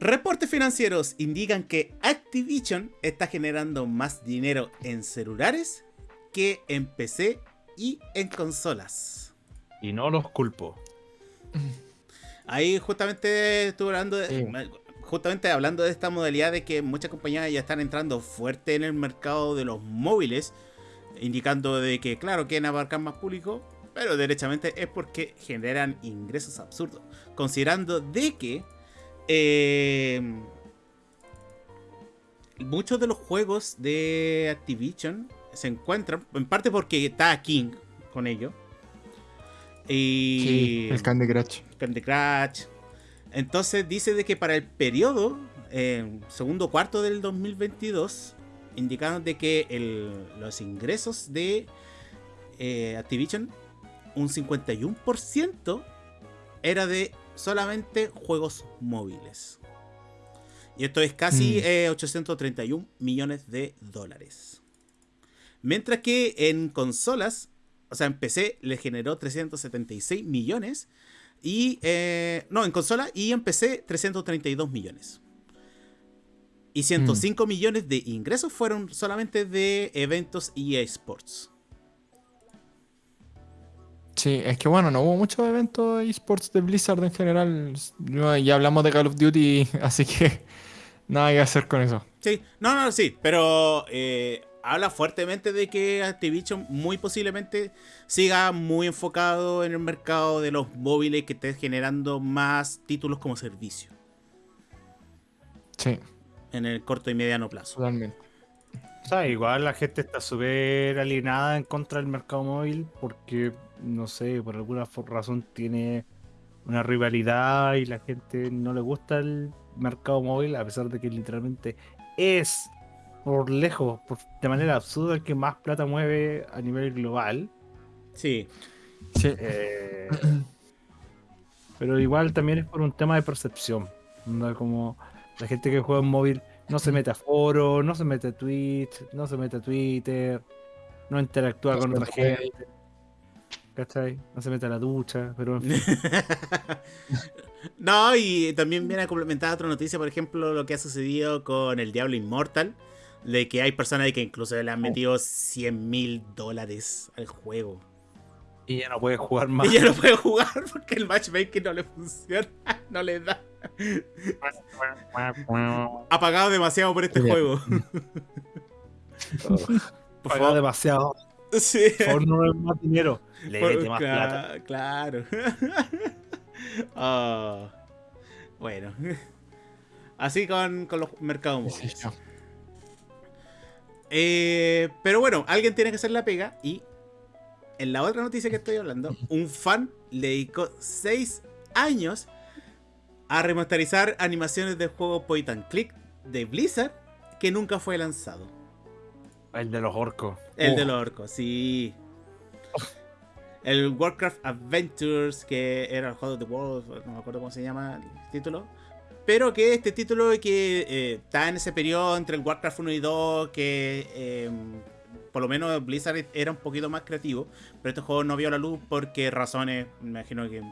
Reportes financieros indican que Activision está generando más dinero en celulares que en PC y en consolas. Y no los culpo. Ahí justamente estuve hablando de, justamente hablando de esta modalidad de que muchas compañías ya están entrando fuerte en el mercado de los móviles, indicando de que, claro, quieren abarcar más público, pero derechamente es porque generan ingresos absurdos. Considerando de que eh, muchos de los juegos de Activision se encuentran, en parte porque está King con ello. Y el Candy Crush. Candy Crush. Entonces dice de que para el periodo, eh, segundo cuarto del 2022, indicaron de que los ingresos de eh, Activision, un 51% era de solamente juegos móviles. Y esto es casi 831 mm. eh, millones de dólares. Mientras que en consolas, o sea, en PC le generó 376 millones y, eh, no, en consola y en PC 332 millones. Y 105 mm. millones de ingresos fueron solamente de eventos y esports. Sí, es que bueno, no hubo muchos eventos esports de Blizzard en general. Ya hablamos de Call of Duty, así que nada que hacer con eso. Sí, no, no, sí, pero eh, habla fuertemente de que Activision muy posiblemente siga muy enfocado en el mercado de los móviles que esté generando más títulos como servicio. Sí. En el corto y mediano plazo. Totalmente. O sea, igual la gente está súper alienada en contra del mercado móvil porque, no sé, por alguna razón tiene una rivalidad y la gente no le gusta el mercado móvil a pesar de que literalmente es por lejos, de manera absurda, el que más plata mueve a nivel global. Sí. sí. Eh, pero igual también es por un tema de percepción. Como la gente que juega en móvil no se mete a foro, no se mete a Twitch, no se mete a Twitter, no interactúa con otra gente. ¿cachai? No se mete a la ducha, pero... no, y también viene a complementar otra noticia, por ejemplo, lo que ha sucedido con el Diablo Inmortal, de que hay personas que incluso le han oh. metido 100 mil dólares al juego. Y ya no puede jugar más. Y ya no puede jugar porque el matchmaking no le funciona, no le da. ha pagado demasiado por este juego. por favor. demasiado. Sí. Por no es más dinero. Le mete más plata. Claro. oh. Bueno. Así con, con los mercados móviles. Eh, pero bueno, alguien tiene que hacer la pega y en la otra noticia que estoy hablando, un fan le dedicó 6 años a remasterizar animaciones del juego Point and Click de Blizzard que nunca fue lanzado. El de los orcos. El de los orcos, sí. El Warcraft Adventures, que era el juego de World, no me acuerdo cómo se llama el título. Pero que este título que eh, está en ese periodo entre el Warcraft 1 y 2, que em, por lo menos Blizzard era un poquito más creativo, pero este juego no vio la luz porque razones, me imagino que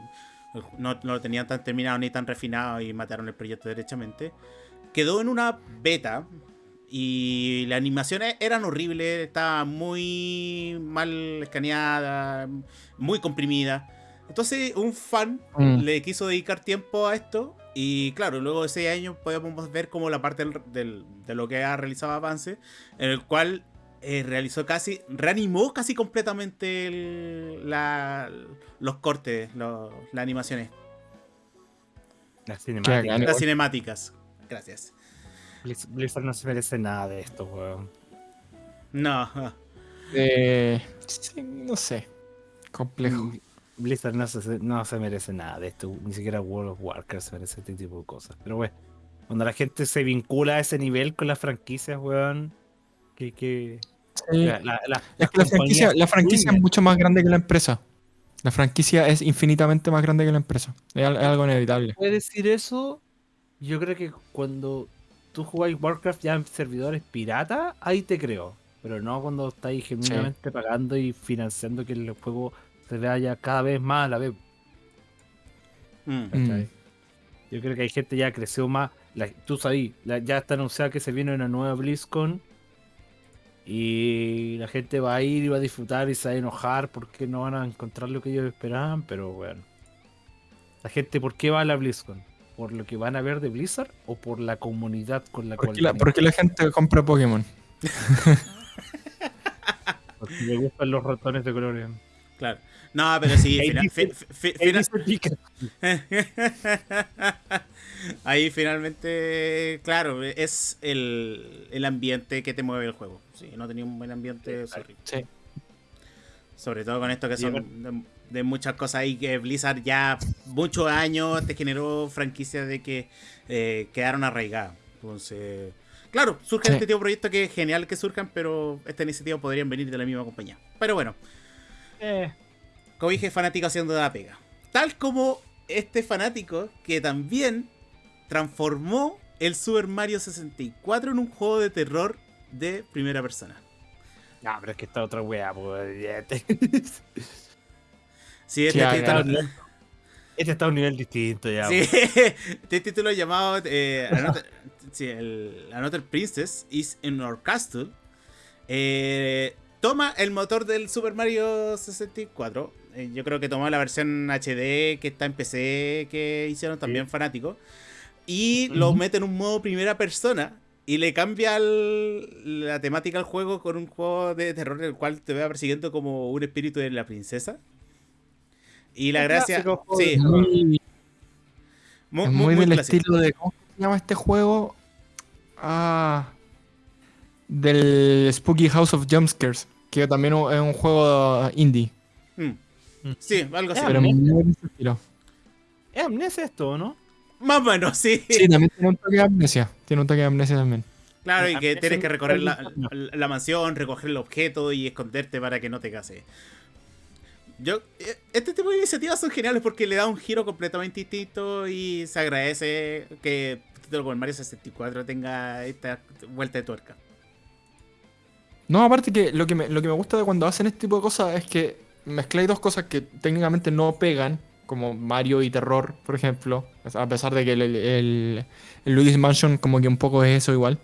no, lo tenían tan terminado ni tan refinado y mataron el proyecto derechamente. Quedó en una beta y las animaciones eran horribles, estaba muy mal escaneada, muy comprimida. Entonces un fan mm. le quiso dedicar tiempo a esto y claro, luego de seis años podemos ver como la parte del, de lo que ha realizado Avance, en el cual eh, realizó casi, reanimó casi completamente los cortes, las animaciones. Las cinemáticas. Las cinemáticas. Gracias. Blizzard no se merece nada de esto, weón. No. Eh, no sé. Complejo. Blizzard no se, no se merece nada de esto. Ni siquiera World of Warcraft se merece este tipo de cosas. Pero, weón, cuando la gente se vincula a ese nivel con las franquicias, weón, que, que... La, franquicia, la franquicia es mucho más grande que la empresa. La franquicia es infinitamente más grande que la empresa. Es, algo inevitable. Puede decir eso. Yo creo que cuando tú jugáis Warcraft ya en servidores pirata, ahí te creo. Pero no cuando estáis genuinamente pagando y financiando que el juego se vaya cada vez más a la vez. Mm. Mm. Yo creo que hay gente ya creció más. tú sabes, ya está anunciado que se viene una nueva BlizzCon. Y la gente va a ir y va a disfrutar y se va a enojar porque no van a encontrar lo que ellos esperaban. Pero bueno. La gente, ¿por qué va a la BlizzCon? ¿Por lo que van a ver de Blizzard o por la comunidad con la cual... La, porque la gente compra Pokémon. porque le gustan los ratones de colores. Claro. No, pero sí, Ahí finalmente, claro, es el, el, ambiente que te mueve el juego. Sí, no tenía un buen ambiente. Sí. Sobre todo con esto que son de muchas cosas ahí que Blizzard ya muchos años te generó franquicias de que eh, quedaron arraigadas. Entonces, claro, surge este tipo de proyectos que es genial que surjan, pero esta iniciativa podrían venir de la misma compañía. Pero bueno, eh. Como dije, fanático haciendo de la pega. Tal como este fanático que también transformó el Super Mario 64 en un juego de terror de primera persona. No, pero es que está otra wea, pues. Sí, este, está, este, está, a un nivel distinto ya. Sí, este título llamado eh, Another, Princess is in Our Castle. Eh, toma el motor del Super Mario 64. Eh, yo creo que tomó la versión HD que está en PC que hicieron también fanáticos. Y lo mete en un modo primera persona. Y le cambia la temática al juego con un juego de terror en el cual te va persiguiendo como un espíritu de la princesa. Y la gracia. Sí. Muy, muy, del estilo de. ¿Cómo se llama este juego? Ah. Del Spooky House of Jumpscares. Que también es un juego indie. Sí, algo así. Pero muy. ¿Es amnesia esto, no? Más o menos, sí. Sí, también tiene un toque de amnesia. Tiene un toque de amnesia también. Claro, y que tienes que recorrer la, la, mansión, recoger el objeto y esconderte para que no te case. Yo, eh, este tipo de iniciativas son geniales porque le da un giro completamente distinto y se agradece que con el Mario 64 tenga esta vuelta de tuerca. No, aparte que lo que me, lo que me gusta de cuando hacen este tipo de cosas es que mezcláis dos cosas que técnicamente no pegan, como Mario y terror, por ejemplo, a pesar de que el, el, Luigi's Mansion como que un poco es eso igual,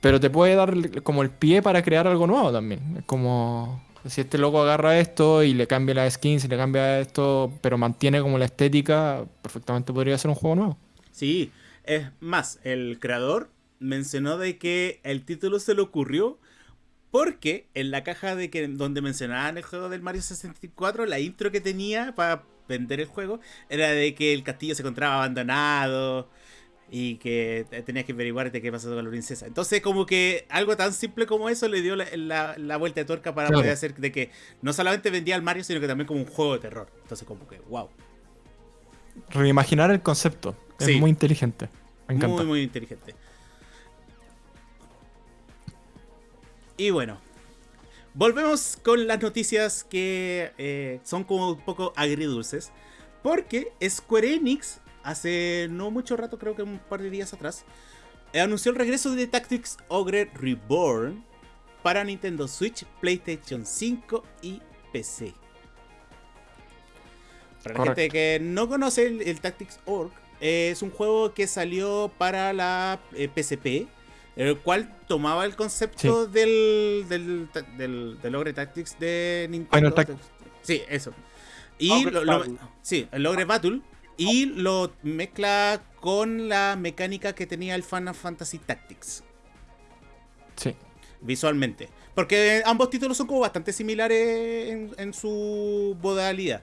pero te puede dar como el pie para crear algo nuevo también, como si este loco agarra esto y le cambia la skin, si le cambia esto, pero mantiene como la estética, perfectamente podría ser un juego nuevo. Sí, es más, el creador mencionó de que el título se le ocurrió porque en la caja de que donde mencionaban el juego del Mario 64, la intro que tenía para vender el juego era de que el castillo se encontraba abandonado y que tenías que averiguar de qué pasó con la princesa. Entonces, como que algo tan simple como eso le dio la, vuelta de tuerca para poder hacer de que no solamente vendía al Mario, sino que también como un juego de terror. Entonces, como que, wow. Reimaginar el concepto. Es muy inteligente. Me encanta. Muy, muy inteligente. Y bueno, volvemos con las noticias que eh, son como un poco agridulces. Porque Square Enix, hace no mucho rato, creo que un par de días atrás, anunció el regreso de Tactics Ogre Reborn para Nintendo Switch, PlayStation 5 y PC. Para la gente que no conoce el, Tactics Ogre, es un juego que salió para la PSP eh, el cual tomaba el concepto del, del, del, Ogre Tactics de Nintendo. Sí, eso. Y lo, sí, el Ogre Battle. Y lo mezcla con la mecánica que tenía el Final Fantasy Tactics. Sí. Visualmente. Porque ambos títulos son como bastante similares en, en su modalidad.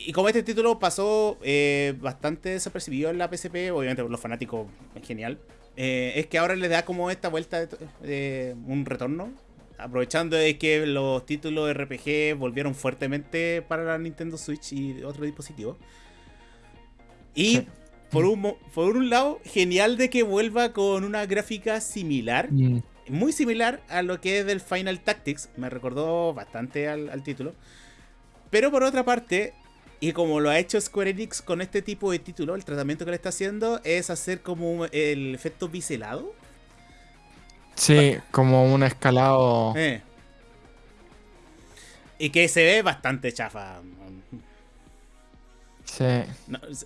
Y como este título pasó eh, bastante desapercibido en la PSP, obviamente por los fanáticos es genial, eh, es que ahora le da como esta vuelta de, un retorno, aprovechando de que los títulos RPG volvieron fuertemente para la Nintendo Switch y otros dispositivos. Y por, un, por un lado, genial de que vuelva con una gráfica similar, muy similar a lo que es del Final Tactics, me recordó bastante al título. Pero por otra parte, y como lo ha hecho Square Enix con este tipo de título, el tratamiento que le está haciendo es hacer como el efecto biselado. Sí, como un escalado. Eh. Y que se ve bastante chafa. Sí.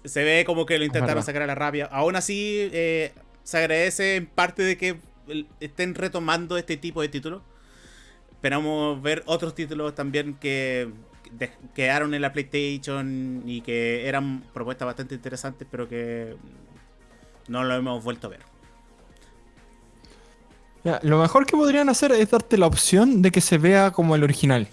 se ve como que lo intentaron sacar a la rabia. Aún así, eh, se agradece en parte de que estén retomando este tipo de títulos. Esperamos ver otros títulos también que quedaron en la PlayStation y que eran propuestas bastante interesantes, pero que no lo hemos vuelto a ver. lo mejor que podrían hacer es darte la opción de que se vea como el original.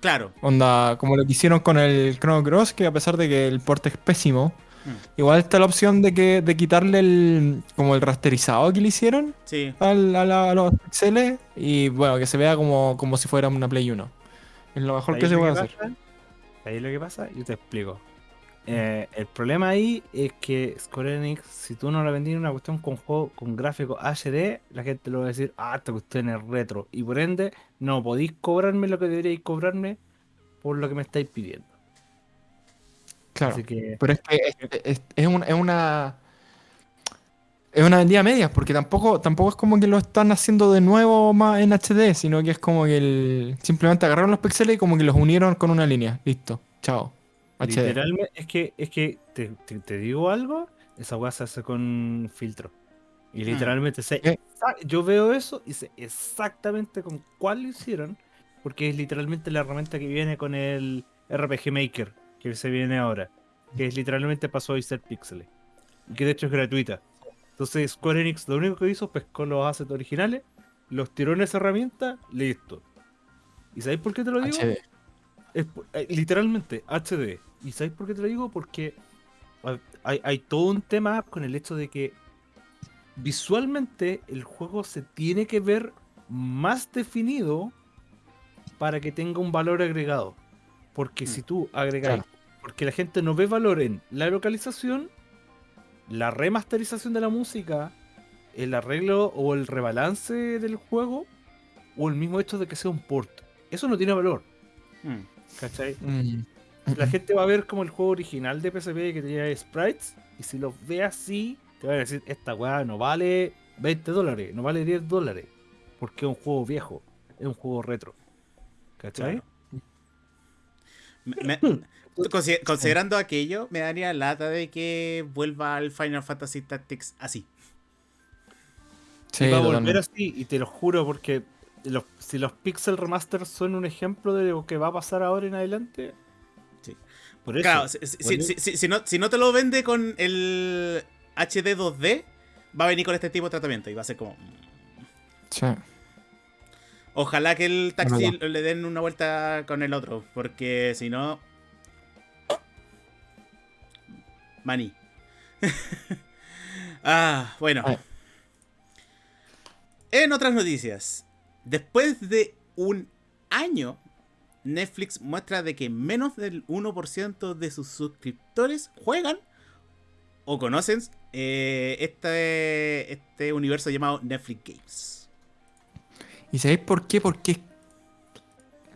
Claro. Onda, como lo que hicieron con el Chrono Cross, que a pesar de que el porte es pésimo, mm. igual está la opción de que de quitarle el como el rasterizado que le hicieron sí. a, los pixeles y bueno, que se vea como, como si fuera una Play 1. Es lo mejor que se puede hacer. Ahí lo que pasa, yo te explico. Eh, el problema ahí es que Square Enix, si tú no le vendías una cuestión con juego con gráfico HD, la gente lo va a decir, ah, esta cuestión es retro. Y por ende, no podéis cobrarme lo que deberíais cobrarme por lo que me estáis pidiendo. Claro. Pero es que es, una es una vendida media, porque tampoco, tampoco es como que lo están haciendo de nuevo más en HD, sino que es como que el, simplemente agarraron los píxeles y como que los unieron con una línea. Listo, chao. Literalmente, es que, es que te, digo algo, esa weá se hace con filtro. Y hmm. literalmente sé, yo veo eso y sé exactamente con cuál lo hicieron, porque es literalmente la herramienta que viene con el RPG Maker, que se viene ahora, que es literalmente pasó a ser píxeles, que de hecho es gratuita. Entonces Square Enix lo único que hizo pescó los assets originales, los tiró en esa herramienta, listo. ¿Y sabéis por qué te lo digo? HD. Es, eh, literalmente, HD. ¿Y sabéis por qué te lo digo? Porque hay, todo un tema con el hecho de que visualmente el juego se tiene que ver más definido para que tenga un valor agregado. Porque si mm. tú agregas, porque la gente no ve valor en la localización, la remasterización de la música, el arreglo o el rebalance del juego, o el mismo hecho de que sea un port. Eso no tiene valor. Hmm. ¿Cachai? Hmm. La gente va a ver como el juego original de PSP que tenía sprites, y si lo ve así, te va a decir, esta weá no vale 20 dólares, no vale 10 dólares, porque es un juego viejo, es un juego retro. ¿Cachai? Considerando aquello, me daría lata de que vuelva al Final Fantasy Tactics así. Sí, va a volver así, y te lo juro, porque si los Pixel Remaster son un ejemplo de lo que va a pasar ahora en adelante. Sí. Por eso, claro, si, no, si no te lo vende con el HD 2D, va a venir con este tipo de tratamiento y va a ser como. Sí. Ojalá que el taxi le den una vuelta con el otro, porque si no. Maní. ah, bueno. En otras noticias, después de un año, Netflix muestra de que menos del 1% de sus suscriptores juegan o conocen eh, este, este universo llamado Netflix Games. ¿Y sabéis por qué? Porque es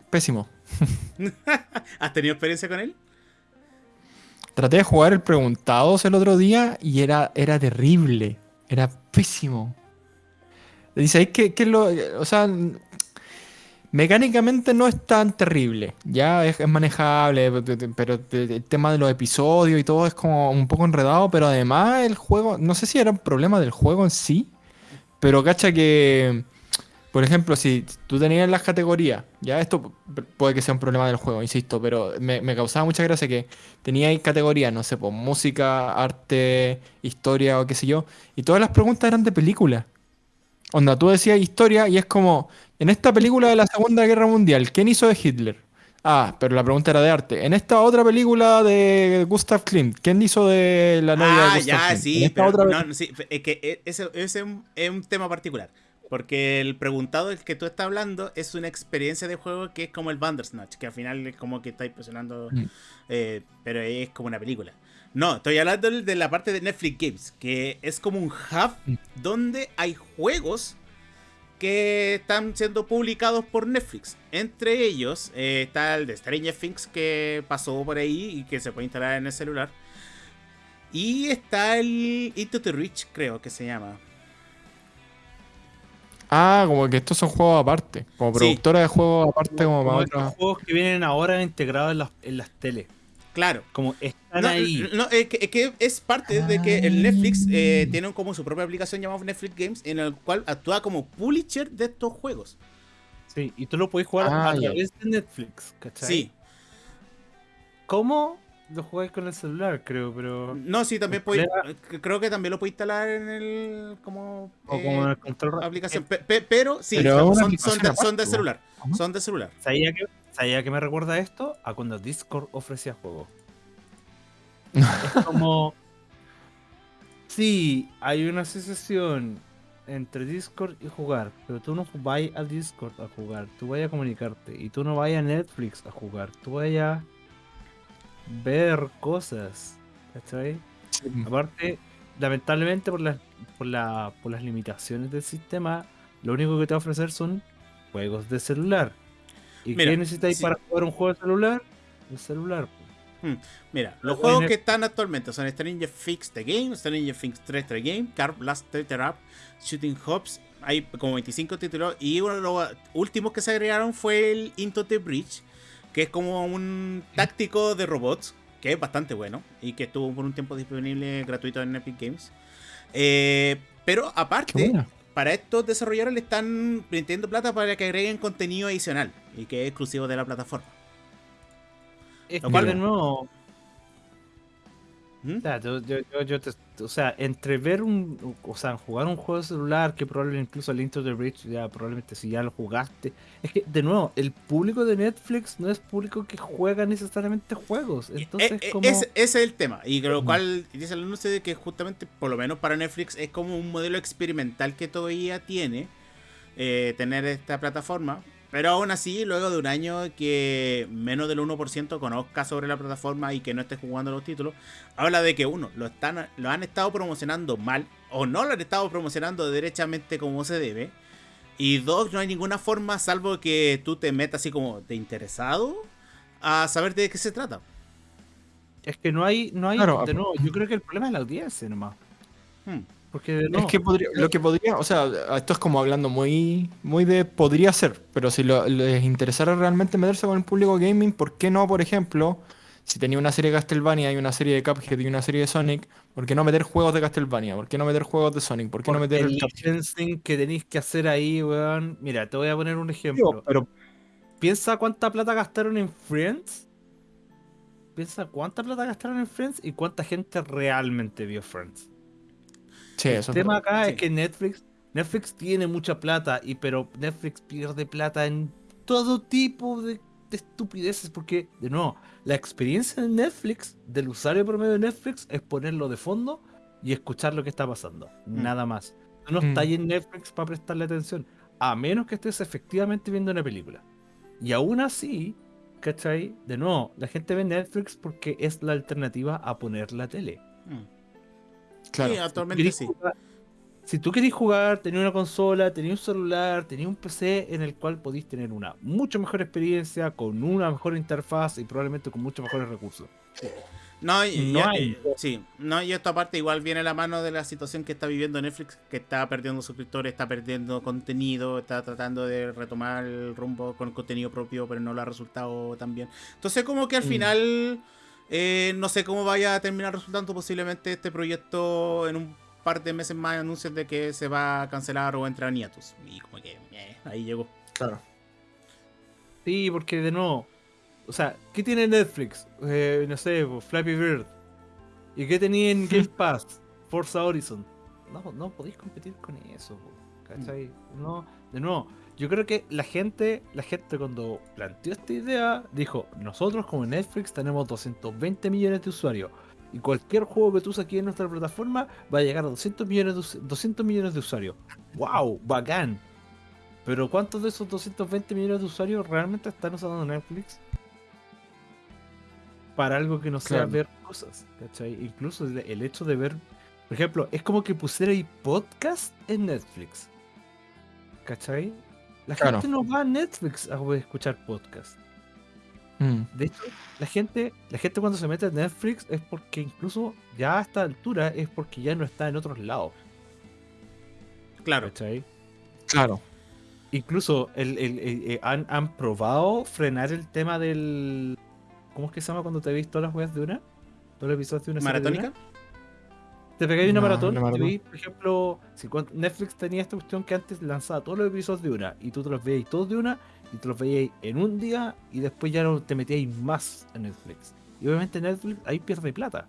pésimo. ¿Has tenido experiencia con él? Traté de jugar el Preguntados el otro día y era, era terrible. Era pésimo. ¿Y sabéis qué, es lo...? O sea, mecánicamente no es tan terrible. Ya es, es, manejable, pero el tema de los episodios y todo es como un poco enredado, pero además el juego... No sé si era un problema del juego en sí, pero cacha que por ejemplo, si tú tenías las categorías, ya esto puede que sea un problema del juego, insisto, pero me, causaba mucha gracia que teníais categorías, no sé, pues música, arte, historia o qué sé yo, y todas las preguntas eran de película. Onda, tú decías historia y es como, en esta película de la Segunda Guerra Mundial, ¿quién hizo de Hitler? Ah, pero la pregunta era de arte. En esta otra película de Gustav Klimt, ¿quién hizo de la novia de ah, Gustav ya, sí, pero no, sí, es que e, ese, es un tema particular. Porque el preguntado del que tú estás hablando es una experiencia de juego que es como el Bandersnatch, que al final es como que estáis presionando, mm. eh, pero es como una película. No, estoy hablando de la parte de Netflix Games, que es como un hub mm. donde hay juegos que están siendo publicados por Netflix. Entre ellos eh, está el de Stranger Things que pasó por ahí y que se puede instalar en el celular. Y está el Into the Reach, creo que se llama. Ah, como que estos son juegos aparte. Como productora de juegos aparte, como, para otros. juegos que vienen ahora integrados en las, en las teles. Claro. Como están ahí. No, es, que, es parte de que el Netflix eh, tiene como su propia aplicación llamada Netflix Games, en el cual actúa como publisher de estos juegos. Sí, y tú lo puedes jugar ah, a través de Netflix, ¿cachai? Sí. ¿Cómo? Lo jugáis con el celular, creo, pero. No, sí, también puede, creo que también lo puedes instalar en el como, o como en el control aplicación. pero sí, son, son, de, celular. Son de celular. ¿Sabía que, ¿Sabía que me recuerda esto? A cuando Discord ofrecía juegos. es como. Sí, hay una asociación entre Discord y jugar, pero tú no vas a Discord a jugar, tú vayas a comunicarte y tú no vayas a Netflix a jugar, tú vayas ver cosas. ¿Cachai? Aparte, lamentablemente por las, por, la, por las limitaciones del sistema, lo único que te va a ofrecer son juegos de celular. ¿Y qué necesitáis para jugar un juego de celular? El celular. Hmm, mira, los juegos que están actualmente son Stranger Fix The Game, Stranger Things 3 The Game, Car Blast Up, Shooting Hops, hay como 25 títulos y uno de los últimos que se agregaron fue el Into the Bridge, que es como un táctico de robots, que es bastante bueno y que estuvo por un tiempo disponible gratuito en Epic Games. Eh, pero aparte, para estos desarrolladores le están metiendo plata para que agreguen contenido adicional y que es exclusivo de la plataforma. Es que de nuevo, ¿Mm? O, sea, entre ver un, o sea, jugar un juego de celular, que probablemente incluso el Into the Bridge, ya probablemente si ya lo jugaste, es que de nuevo, el público de Netflix no es público que juega necesariamente juegos. Entonces, eh, eh, ese, es el tema, y lo cual dice el anuncio de que justamente, por lo menos para Netflix, es como un modelo experimental que todavía tiene eh, tener esta plataforma, pero aún así, luego de un año que menos del 1% conozca sobre la plataforma y que no esté jugando los títulos, habla de que uno, lo, están, lo han estado promocionando mal o no lo han estado promocionando derechamente como se debe. Y dos, no hay ninguna forma, salvo que tú te metas así como de interesado, a saber de qué se trata. Es que no hay, no hay, de nuevo, yo creo que el problema es la audiencia nomás. Hmm. Porque Es que lo que podría, o sea, esto es como hablando muy, muy de podría ser, pero si les interesara realmente meterse con el público gaming, ¿por qué no, por ejemplo, si tenía una serie de Castlevania y una serie de Cuphead y una serie de Sonic, ¿por qué no meter juegos de Castlevania? ¿Por qué no meter juegos de Sonic? ¿Por qué no meter el, licensing que tenéis que hacer ahí, weón? Mira, te voy a poner un ejemplo. pero piensa cuánta plata gastaron en Friends. Piensa cuánta plata gastaron en Friends y cuánta gente realmente vio Friends el tema acá es que Netflix, Netflix tiene mucha plata, y pero Netflix pierde plata en todo tipo de, estupideces, porque, de nuevo, la experiencia de Netflix, del usuario promedio de Netflix, es ponerlo de fondo y escuchar lo que está pasando. Mm. Nada más. no mm. estás en Netflix para prestarle atención, a menos que estés efectivamente viendo una película. Y aún así, ¿cachai? De nuevo, la gente ve Netflix porque es la alternativa a poner la tele. Mm. Sí, actualmente sí. si tú querés jugar, tener una consola, tener un celular, tener un PC en el cual podéis tener una mucho mejor experiencia, con una mejor interfaz y probablemente con muchos mejores recursos. No, y, no hay. sí, no, y esto aparte igual viene a la mano de la situación que está viviendo Netflix, que está perdiendo suscriptores, está perdiendo contenido, está tratando de retomar el rumbo con contenido propio, pero no lo ha resultado tan bien. Entonces como que al mm. final eh, no sé cómo vaya a terminar resultando posiblemente este proyecto en un par de meses más anuncios de que se va a cancelar o entrar en hiatus. Y como que eh, ahí llegó. Claro. Sí, porque de nuevo, o sea, ¿qué tiene Netflix? Eh, no sé, Flappy Bird. ¿Y qué tenía en Game Pass? Forza Horizon. No, no podéis competir con eso, ¿cachai? No, de nuevo, yo creo que la gente, la gente cuando planteó esta idea, dijo, nosotros como Netflix tenemos 220 millones de usuarios. Y cualquier juego que tú saques en nuestra plataforma va a llegar a 200 millones de, 200 millones de usuarios. ¡Wow! ¡Bacán! Pero ¿cuántos de esos 220 millones de usuarios realmente están usando Netflix? Para algo que no sea ver cosas. ¿cachai? Incluso el hecho de ver, por ejemplo, es como que pusiera podcast en Netflix. ¿Cachai? La gente no va a Netflix a escuchar podcast. Mm. De hecho, la gente, la gente cuando se mete a Netflix es porque incluso ya a esta altura es porque ya no está en otros lados. Claro. ¿Cachai? Claro. Incluso el, eh, han, probado frenar el tema del. ¿Cómo es que se llama cuando te ves todas las weas de una? ¿Todos los episodios de una ¿Maratónica? Te pegáis una maratón, y por ejemplo, si Netflix tenía esta cuestión que antes lanzaba todos los episodios de una y tú te los veías todos de una y te los veías en un día y después ya no te metíais más en Netflix. Y obviamente Netflix ahí pierde plata.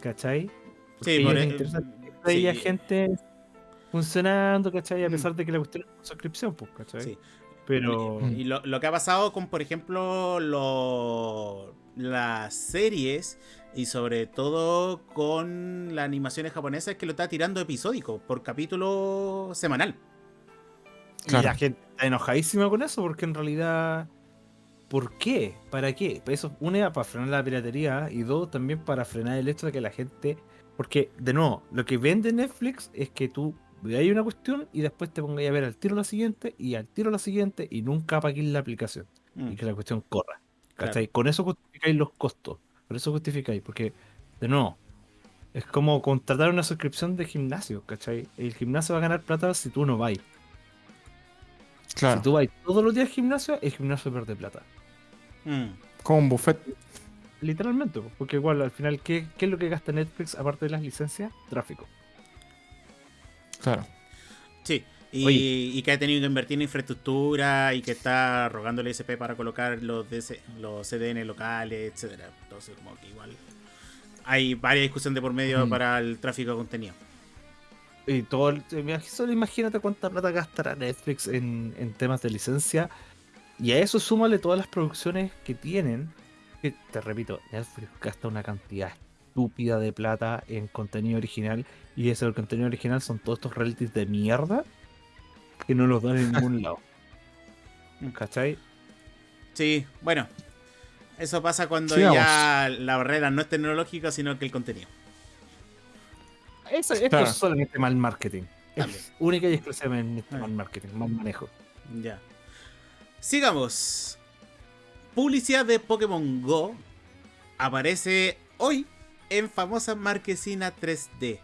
¿Cachai? sí, por e- gente funcionando, ¿cachai? A mm. pesar de que la cuestión es suscripción, pues, ¿cachai? Sí. Pero. Y, lo, lo, que ha pasado con, por ejemplo, lo, las series y sobre todo con las animaciones japonesas que lo está tirando episódico por capítulo semanal. Y la gente está enojadísima con eso porque en realidad... ¿Por qué? ¿Para qué? Eso, una, para frenar la piratería y dos, también para frenar el hecho de que la gente... Porque, de nuevo, lo que vende Netflix es que tú veas una cuestión y después te pongas a ver al tiro la siguiente y al tiro la siguiente y nunca apagues la aplicación. Y mm. que la cuestión corra. Con eso justificáis los costos. Por eso justificáis. Porque, de nuevo, es como contratar una suscripción de gimnasio, ¿cachai? El gimnasio va a ganar plata si tú no vas. Claro. Si tú vas todos los días al gimnasio, el gimnasio pierde plata. Mm. Como un buffet. Literalmente, porque igual al final, ¿qué, ¿qué, es lo que gasta Netflix aparte de las licencias? Tráfico. Claro. Sí, y, que ha tenido que invertir en infraestructura y que está rogando el ISP para colocar los, los CDN locales, etcétera. Entonces, como que igual hay varias discusiones de por medio para el tráfico de contenido. Y todo, solo imagínate cuánta plata gastará Netflix en, en temas de licencia. Y a eso súmale todas las producciones que tienen. Que te repito, Netflix gasta una cantidad estúpida de plata en contenido original. Y ese el contenido original son todos estos realities de mierda que no los dan en ningún lado. ¿Cachai? Sí, bueno. Eso pasa cuando ya la barrera no es tecnológica, sino que el contenido. Eso, esto es solamente mal marketing. Es única y exclusivamente mal marketing, mal manejo. Ya. Sigamos. Publicidad de Pokémon Go aparece hoy en famosa marquesina 3D.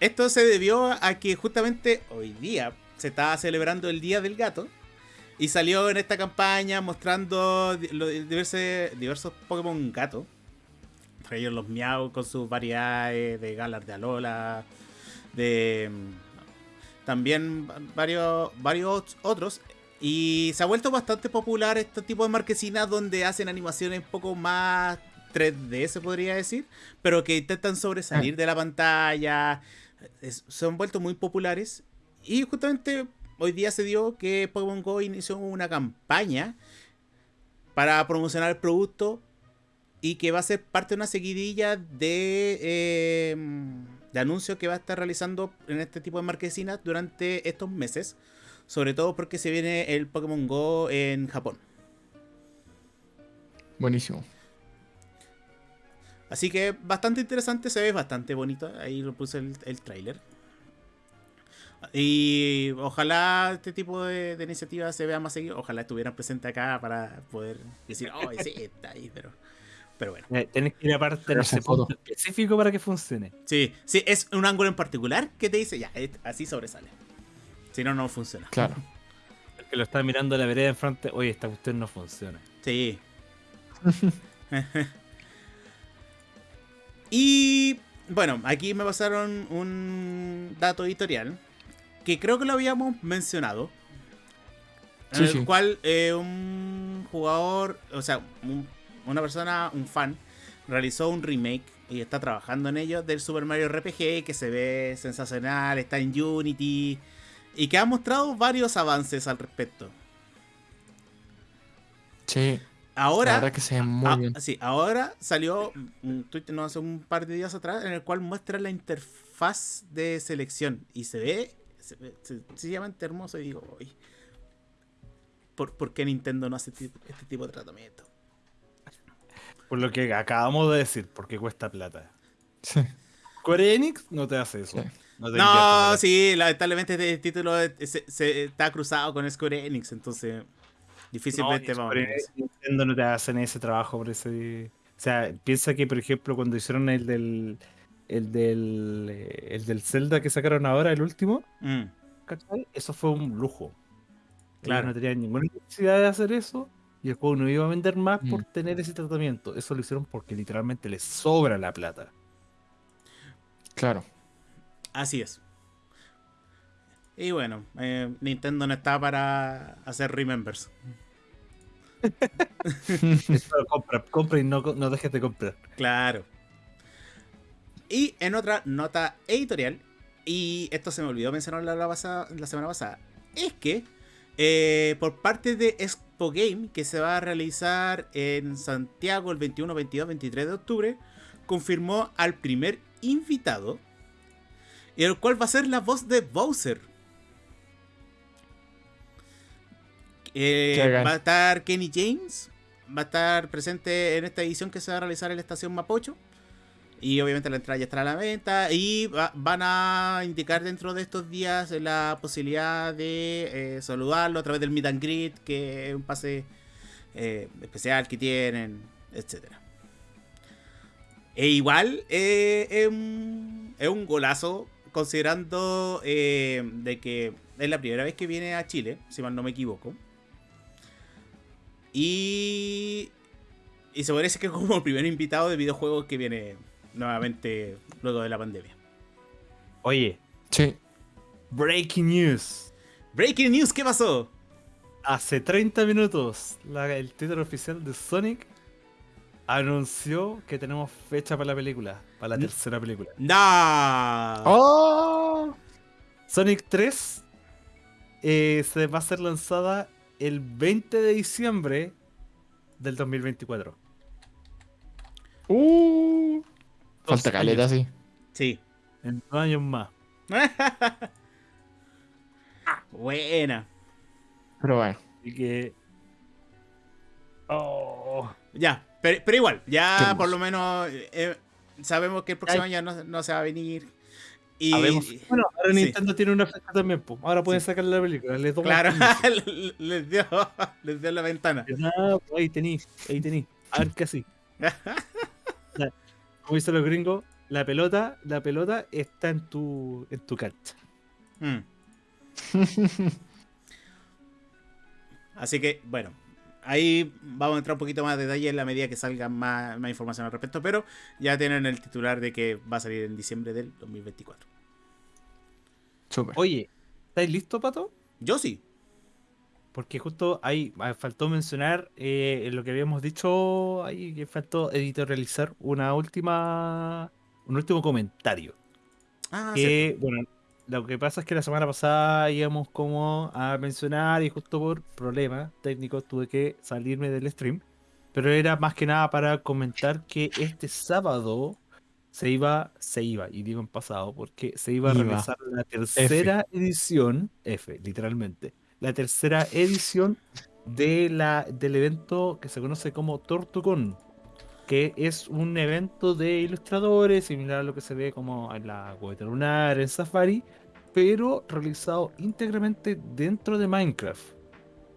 Esto se debió a que justamente hoy día se estaba celebrando el Día del Gato. Y salió en esta campaña mostrando diversos, diversos Pokémon gato. Entre ellos los Miau con sus variedades de Galar de Alola. De. También varios, varios otros. Y se ha vuelto bastante popular este tipo de marquesinas donde hacen animaciones un poco más 3D, se podría decir, pero que intentan sobresalir ah. de la pantalla. Se han vuelto muy populares. Y justamente hoy día se dio que Pokémon Go inició una campaña para promocionar el producto y que va a ser parte de una seguidilla de, em, de anuncios que va a estar realizando en este tipo de marquesinas durante estos meses. Sobre todo porque se viene el Pokémon Go en Japón. Buenísimo. Así que bastante interesante, se ve bastante bonito. Ahí lo puse el, el tráiler. Y ojalá este tipo de, iniciativas se vea más seguido. Ojalá estuvieran presentes acá para poder decir, oh, sí, está ahí, pero, pero bueno. Eh, Tienes que ir aparte de ese punto específico para que funcione. Sí, sí, es un ángulo en particular que te dice, ya, así sobresale. Si no, no funciona. Claro. El que lo está mirando la vereda enfrente, oye, esta cuestión no funciona. Sí. y bueno, aquí me pasaron un dato editorial que creo que lo habíamos mencionado. En el cual eh, un jugador, o sea, una persona, un fan, realizó un remake y está trabajando en ello del Super Mario RPG que se ve sensacional, está en Unity y que ha mostrado varios avances al respecto. Sí. Ahora, que se muy bien. Sí, ahora salió un tweet no hace un par de días atrás en el cual muestra la interfaz de selección y se ve sencillamente hermoso y digo, ¿por, ¿por, qué Nintendo no hace este, este tipo de tratamiento? Por lo que acabamos de decir, porque cuesta plata. Sí. Square Enix no te hace eso. No, sí, lamentablemente este título se, está cruzado con Square Enix, entonces difícilmente vamos a Nintendo no te hacen ese trabajo por ese. O sea, piensa que, por ejemplo, cuando hicieron el del. El del. Eh, el del Zelda que sacaron ahora, el último. Mm. Eso fue un lujo. Claro. no tenían ninguna necesidad de hacer eso. Y el juego no iba a vender más por mm. tener ese tratamiento. Eso lo hicieron porque literalmente les sobra la plata. Claro. Así es. Y bueno, eh, Nintendo no está para hacer remembers. compra, compra y no, no dejes de comprar. Claro. Y en otra nota editorial, y esto se me olvidó mencionar la, la, la semana pasada, es que eh, por parte de Expo Game, que se va a realizar en Santiago el 21, 22, 23 de octubre, confirmó al primer invitado y el cual va a ser la voz de Bowser. Eh, va a estar Kenny James, va a estar presente en esta edición que se va a realizar en la estación Mapocho. Y obviamente la entrada ya estará a la venta. Y van a indicar dentro de estos días la posibilidad de eh, saludarlo a través del Meet and Greet, que es un pase eh, especial que tienen, etc. E igual es, un, es un golazo considerando eh, de que es la primera vez que viene a Chile, si mal no me equivoco. Y, y se parece que es como el primer invitado de videojuegos que viene nuevamente luego de la pandemia. Oye. Sí. Breaking news. Breaking news, ¿qué pasó? Hace 30 minutos, el título oficial de Sonic anunció que tenemos fecha para la película, para la tercera película. ¡No! ¡Oh! Sonic 3 eh, se va a ser lanzada el 20 de diciembre del 2024. ¡Uh! Falta caleta, sí. Sí. En dos años más. Buena. Pero bueno. Así que. Oh. Ya, pero, igual, ya por lo menos eh, sabemos que el próximo año no, se va a venir. Y, bueno, ahora Nintendo tiene una fecha también, ahora pueden sacar la película. Les claro, les, dio, les dio la ventana. Ah, ahí tení, ahí tení. A ver qué así. Como dicen los gringos, la pelota, la pelota está en tu, en tu cancha. Mm. Así que, bueno, ahí vamos a entrar un poquito más de detalle en la medida que salga más, información al respecto, pero ya tienen el titular de que va a salir en diciembre del 2024. Oye, ¿estáis listos, Pato? Yo sí. Porque justo ahí faltó mencionar eh, lo que habíamos dicho, ahí que faltó editorializar una última, un último comentario. Ah, que, bueno, lo que pasa es que la semana pasada íbamos como a mencionar y justo por problemas técnicos tuve que salirme del stream. Pero era más que nada para comentar que este sábado se iba, se iba, y digo en pasado, porque se iba a realizar la tercera edición, F, literalmente, la tercera edición de la, del evento que se conoce como Tortucon, que es un evento de ilustradores, similar a lo que se ve como en la Cohete Lunar, en Safari, pero realizado íntegramente dentro de Minecraft.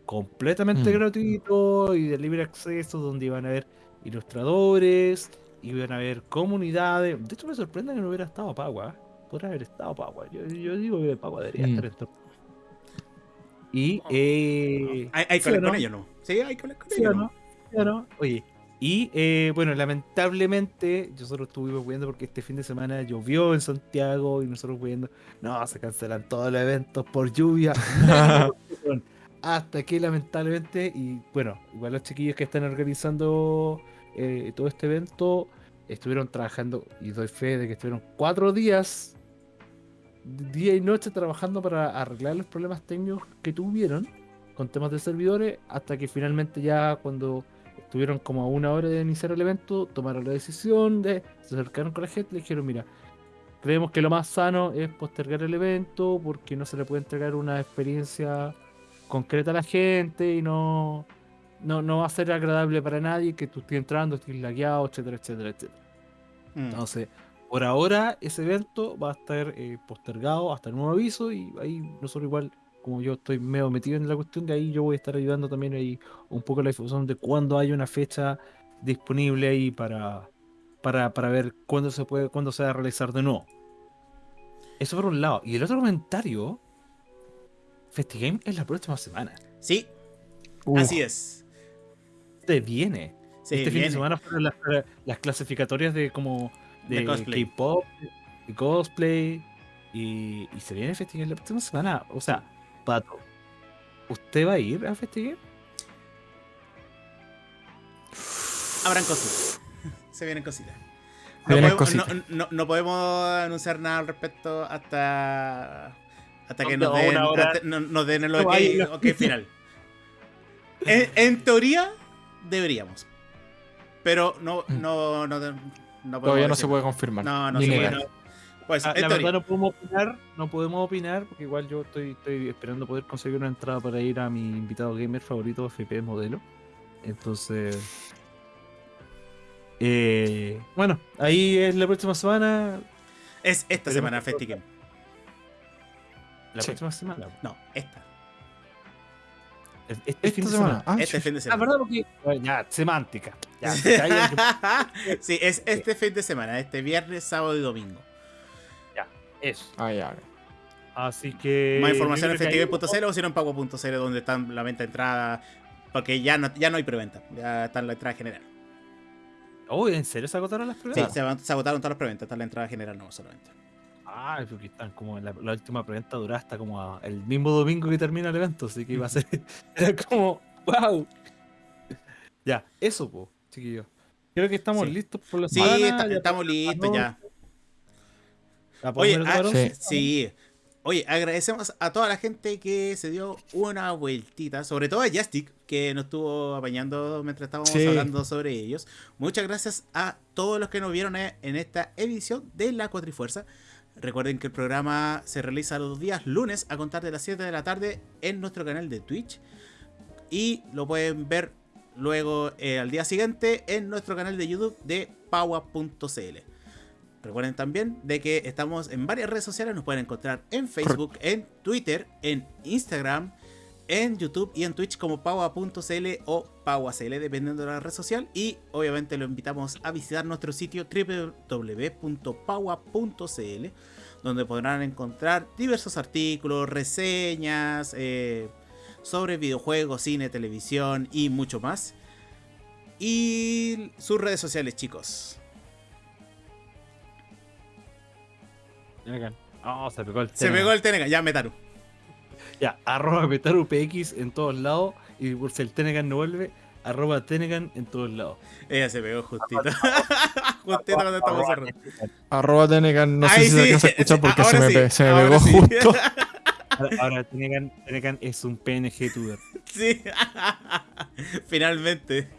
Completamente mm. gratuito y de libre acceso, donde iban a haber ilustradores, iban a haber comunidades. De hecho, me sorprende que no hubiera estado Pagua. Podría haber estado Pagua. Yo, digo que Pagua debería mm. estar en Y. Eh, ¿Hay, hablar con ellos, no? Sí, hay con ellos. no? Oye, y eh, bueno, lamentablemente nosotros estuvimos viendo porque este fin de semana llovió en Santiago y nosotros viendo, no, se cancelan todos los eventos por lluvia. Hasta que lamentablemente, y bueno, igual los chiquillos que están organizando eh, todo este evento estuvieron trabajando, y doy fe de que estuvieron cuatro días, día y noche trabajando para arreglar los problemas técnicos que tuvieron con temas de servidores, hasta que finalmente ya cuando Tuvieron como a una hora de iniciar el evento, tomaron la decisión de, se acercaron con la gente y le dijeron, mira, creemos que lo más sano es postergar el evento porque no se le puede entregar una experiencia concreta a la gente y no, no, va a ser agradable para nadie que tú estés entrando, estés lagueado, etcétera, etcétera, etcétera. Mm. Entonces, por ahora ese evento va a estar eh, postergado hasta el nuevo aviso y ahí nosotros igual como yo estoy medio metido en la cuestión, de ahí yo voy a estar ayudando también ahí un poco la difusión de cuándo hay una fecha disponible ahí para, para, para ver cuándo se puede, cuándo se va a realizar de nuevo. Eso por un lado. Y el otro comentario, FestiGame es la próxima semana. Sí, así es. Te viene. este fin de semana fueron las, clasificatorias de como de, K-pop, de cosplay. Y, y se viene FestiGame la próxima semana. O sea, Pato, ¿usted va a ir a Festival? Habrán cositas. Se vienen cositas. No, podemos, anunciar nada al respecto hasta hasta que nos den, nos den el ok, final. en, teoría, deberíamos. Pero no, mm. no, no, no Todavía no se puede confirmar. No, no se puede. Pues, ah, la verdad no podemos opinar, no podemos opinar, porque igual yo estoy, estoy esperando poder conseguir una entrada para ir a mi invitado gamer favorito, FP Modelo. Entonces, eh, bueno, ahí es la próxima semana. Es esta semana, FestiGame. ¿La próxima semana? No, esta. Este fin de semana. Ah, este fin de semana. Ah, verdad, porque. Ya, semántica. sí, es este fin de semana, este viernes, sábado y domingo. Eso. Ah, ya. Así que. Más información en festival.cl o si no en pago.cl donde están la venta de entrada. Porque ya no, ya no hay preventa. Ya está la entrada general. Oh, ¿en serio se agotaron las preventas? Sí, se, agotaron todas las preventas. Está la entrada general no solamente. Ah, porque están como la, la última preventa dura hasta como el mismo domingo que termina el evento. Así que iba a ser. Era como. ¡Wow! Ya, eso, po, chiquillos. Creo que estamos listos por la Sí, estamos listos ya. Oye, ah, sí. Oye, agradecemos a toda la gente que se dio una vueltita, sobre todo a Justic, que nos estuvo apañando mientras estábamos hablando sobre ellos. Muchas gracias a todos los que nos vieron en esta edición de La Cuatrifuerza. Recuerden que el programa se realiza los días lunes a contar de las 7 de la tarde en nuestro canal de Twitch. Y lo pueden ver luego eh, al día siguiente en nuestro canal de YouTube de Paua.cl. Recuerden también de que estamos en varias redes sociales, nos pueden encontrar en Facebook, en Twitter, en Instagram en YouTube y en Twitch como paua.cl o pauacl, dependiendo de la red social. Y obviamente lo invitamos a visitar nuestro sitio www.paua.cl, donde podrán encontrar diversos artículos, reseñas eh, sobre videojuegos, cine, televisión y mucho más. Y sus redes sociales, chicos. Oh, se pegó el Se pegó el Tenegan, ya Metaru. Ya, arroba Metaru PX en todos lados. Y por si el Tenegan no vuelve, arroba Tenegan en todos lados. Ella se pegó justito. justito cuando estamos cerrando. Arroba Tenegan, no sé si se escucha porque se me, se me pegó justo. Ahora, Tenegan, Tenegan, es un PNG tuber. Sí. Finalmente.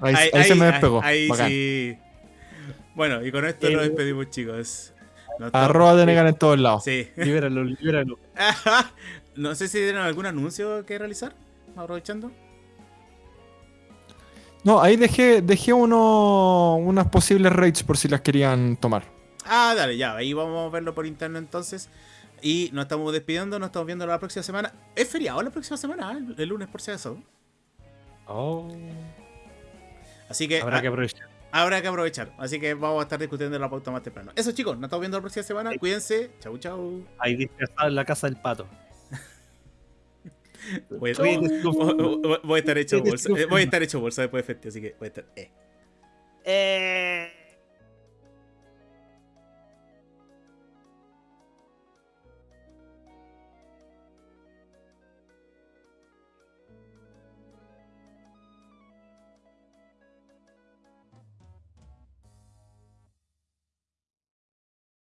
Ahí, ahí, se me despegó. Ahí, sí. Bueno, y con esto nos despedimos, chicos. Arroba de Negan en todos lados. Sí. Libéralo, libéralo. no sé si tienen algún anuncio que realizar, aprovechando. No, ahí dejé, dejé uno, unas posibles raids por si las querían tomar. Ah, dale, ya, ahí vamos a verlo por interno entonces. Y nos estamos despidiendo, nos estamos viendo la próxima semana. Es feriado la próxima semana, ¿eh? el lunes por si acaso. Oh. Así que. Habrá que aprovechar habrá que aprovechar. Así que vamos a estar discutiendo la pauta más temprano. Eso, chicos, nos estamos viendo la próxima semana. Cuídense. Chau, chau. Ahí disfrazado en la casa del pato. voy, a estar hecho bolsa. Voy a estar hecho bolsa después de festival, así que voy a estar. Eh. eh.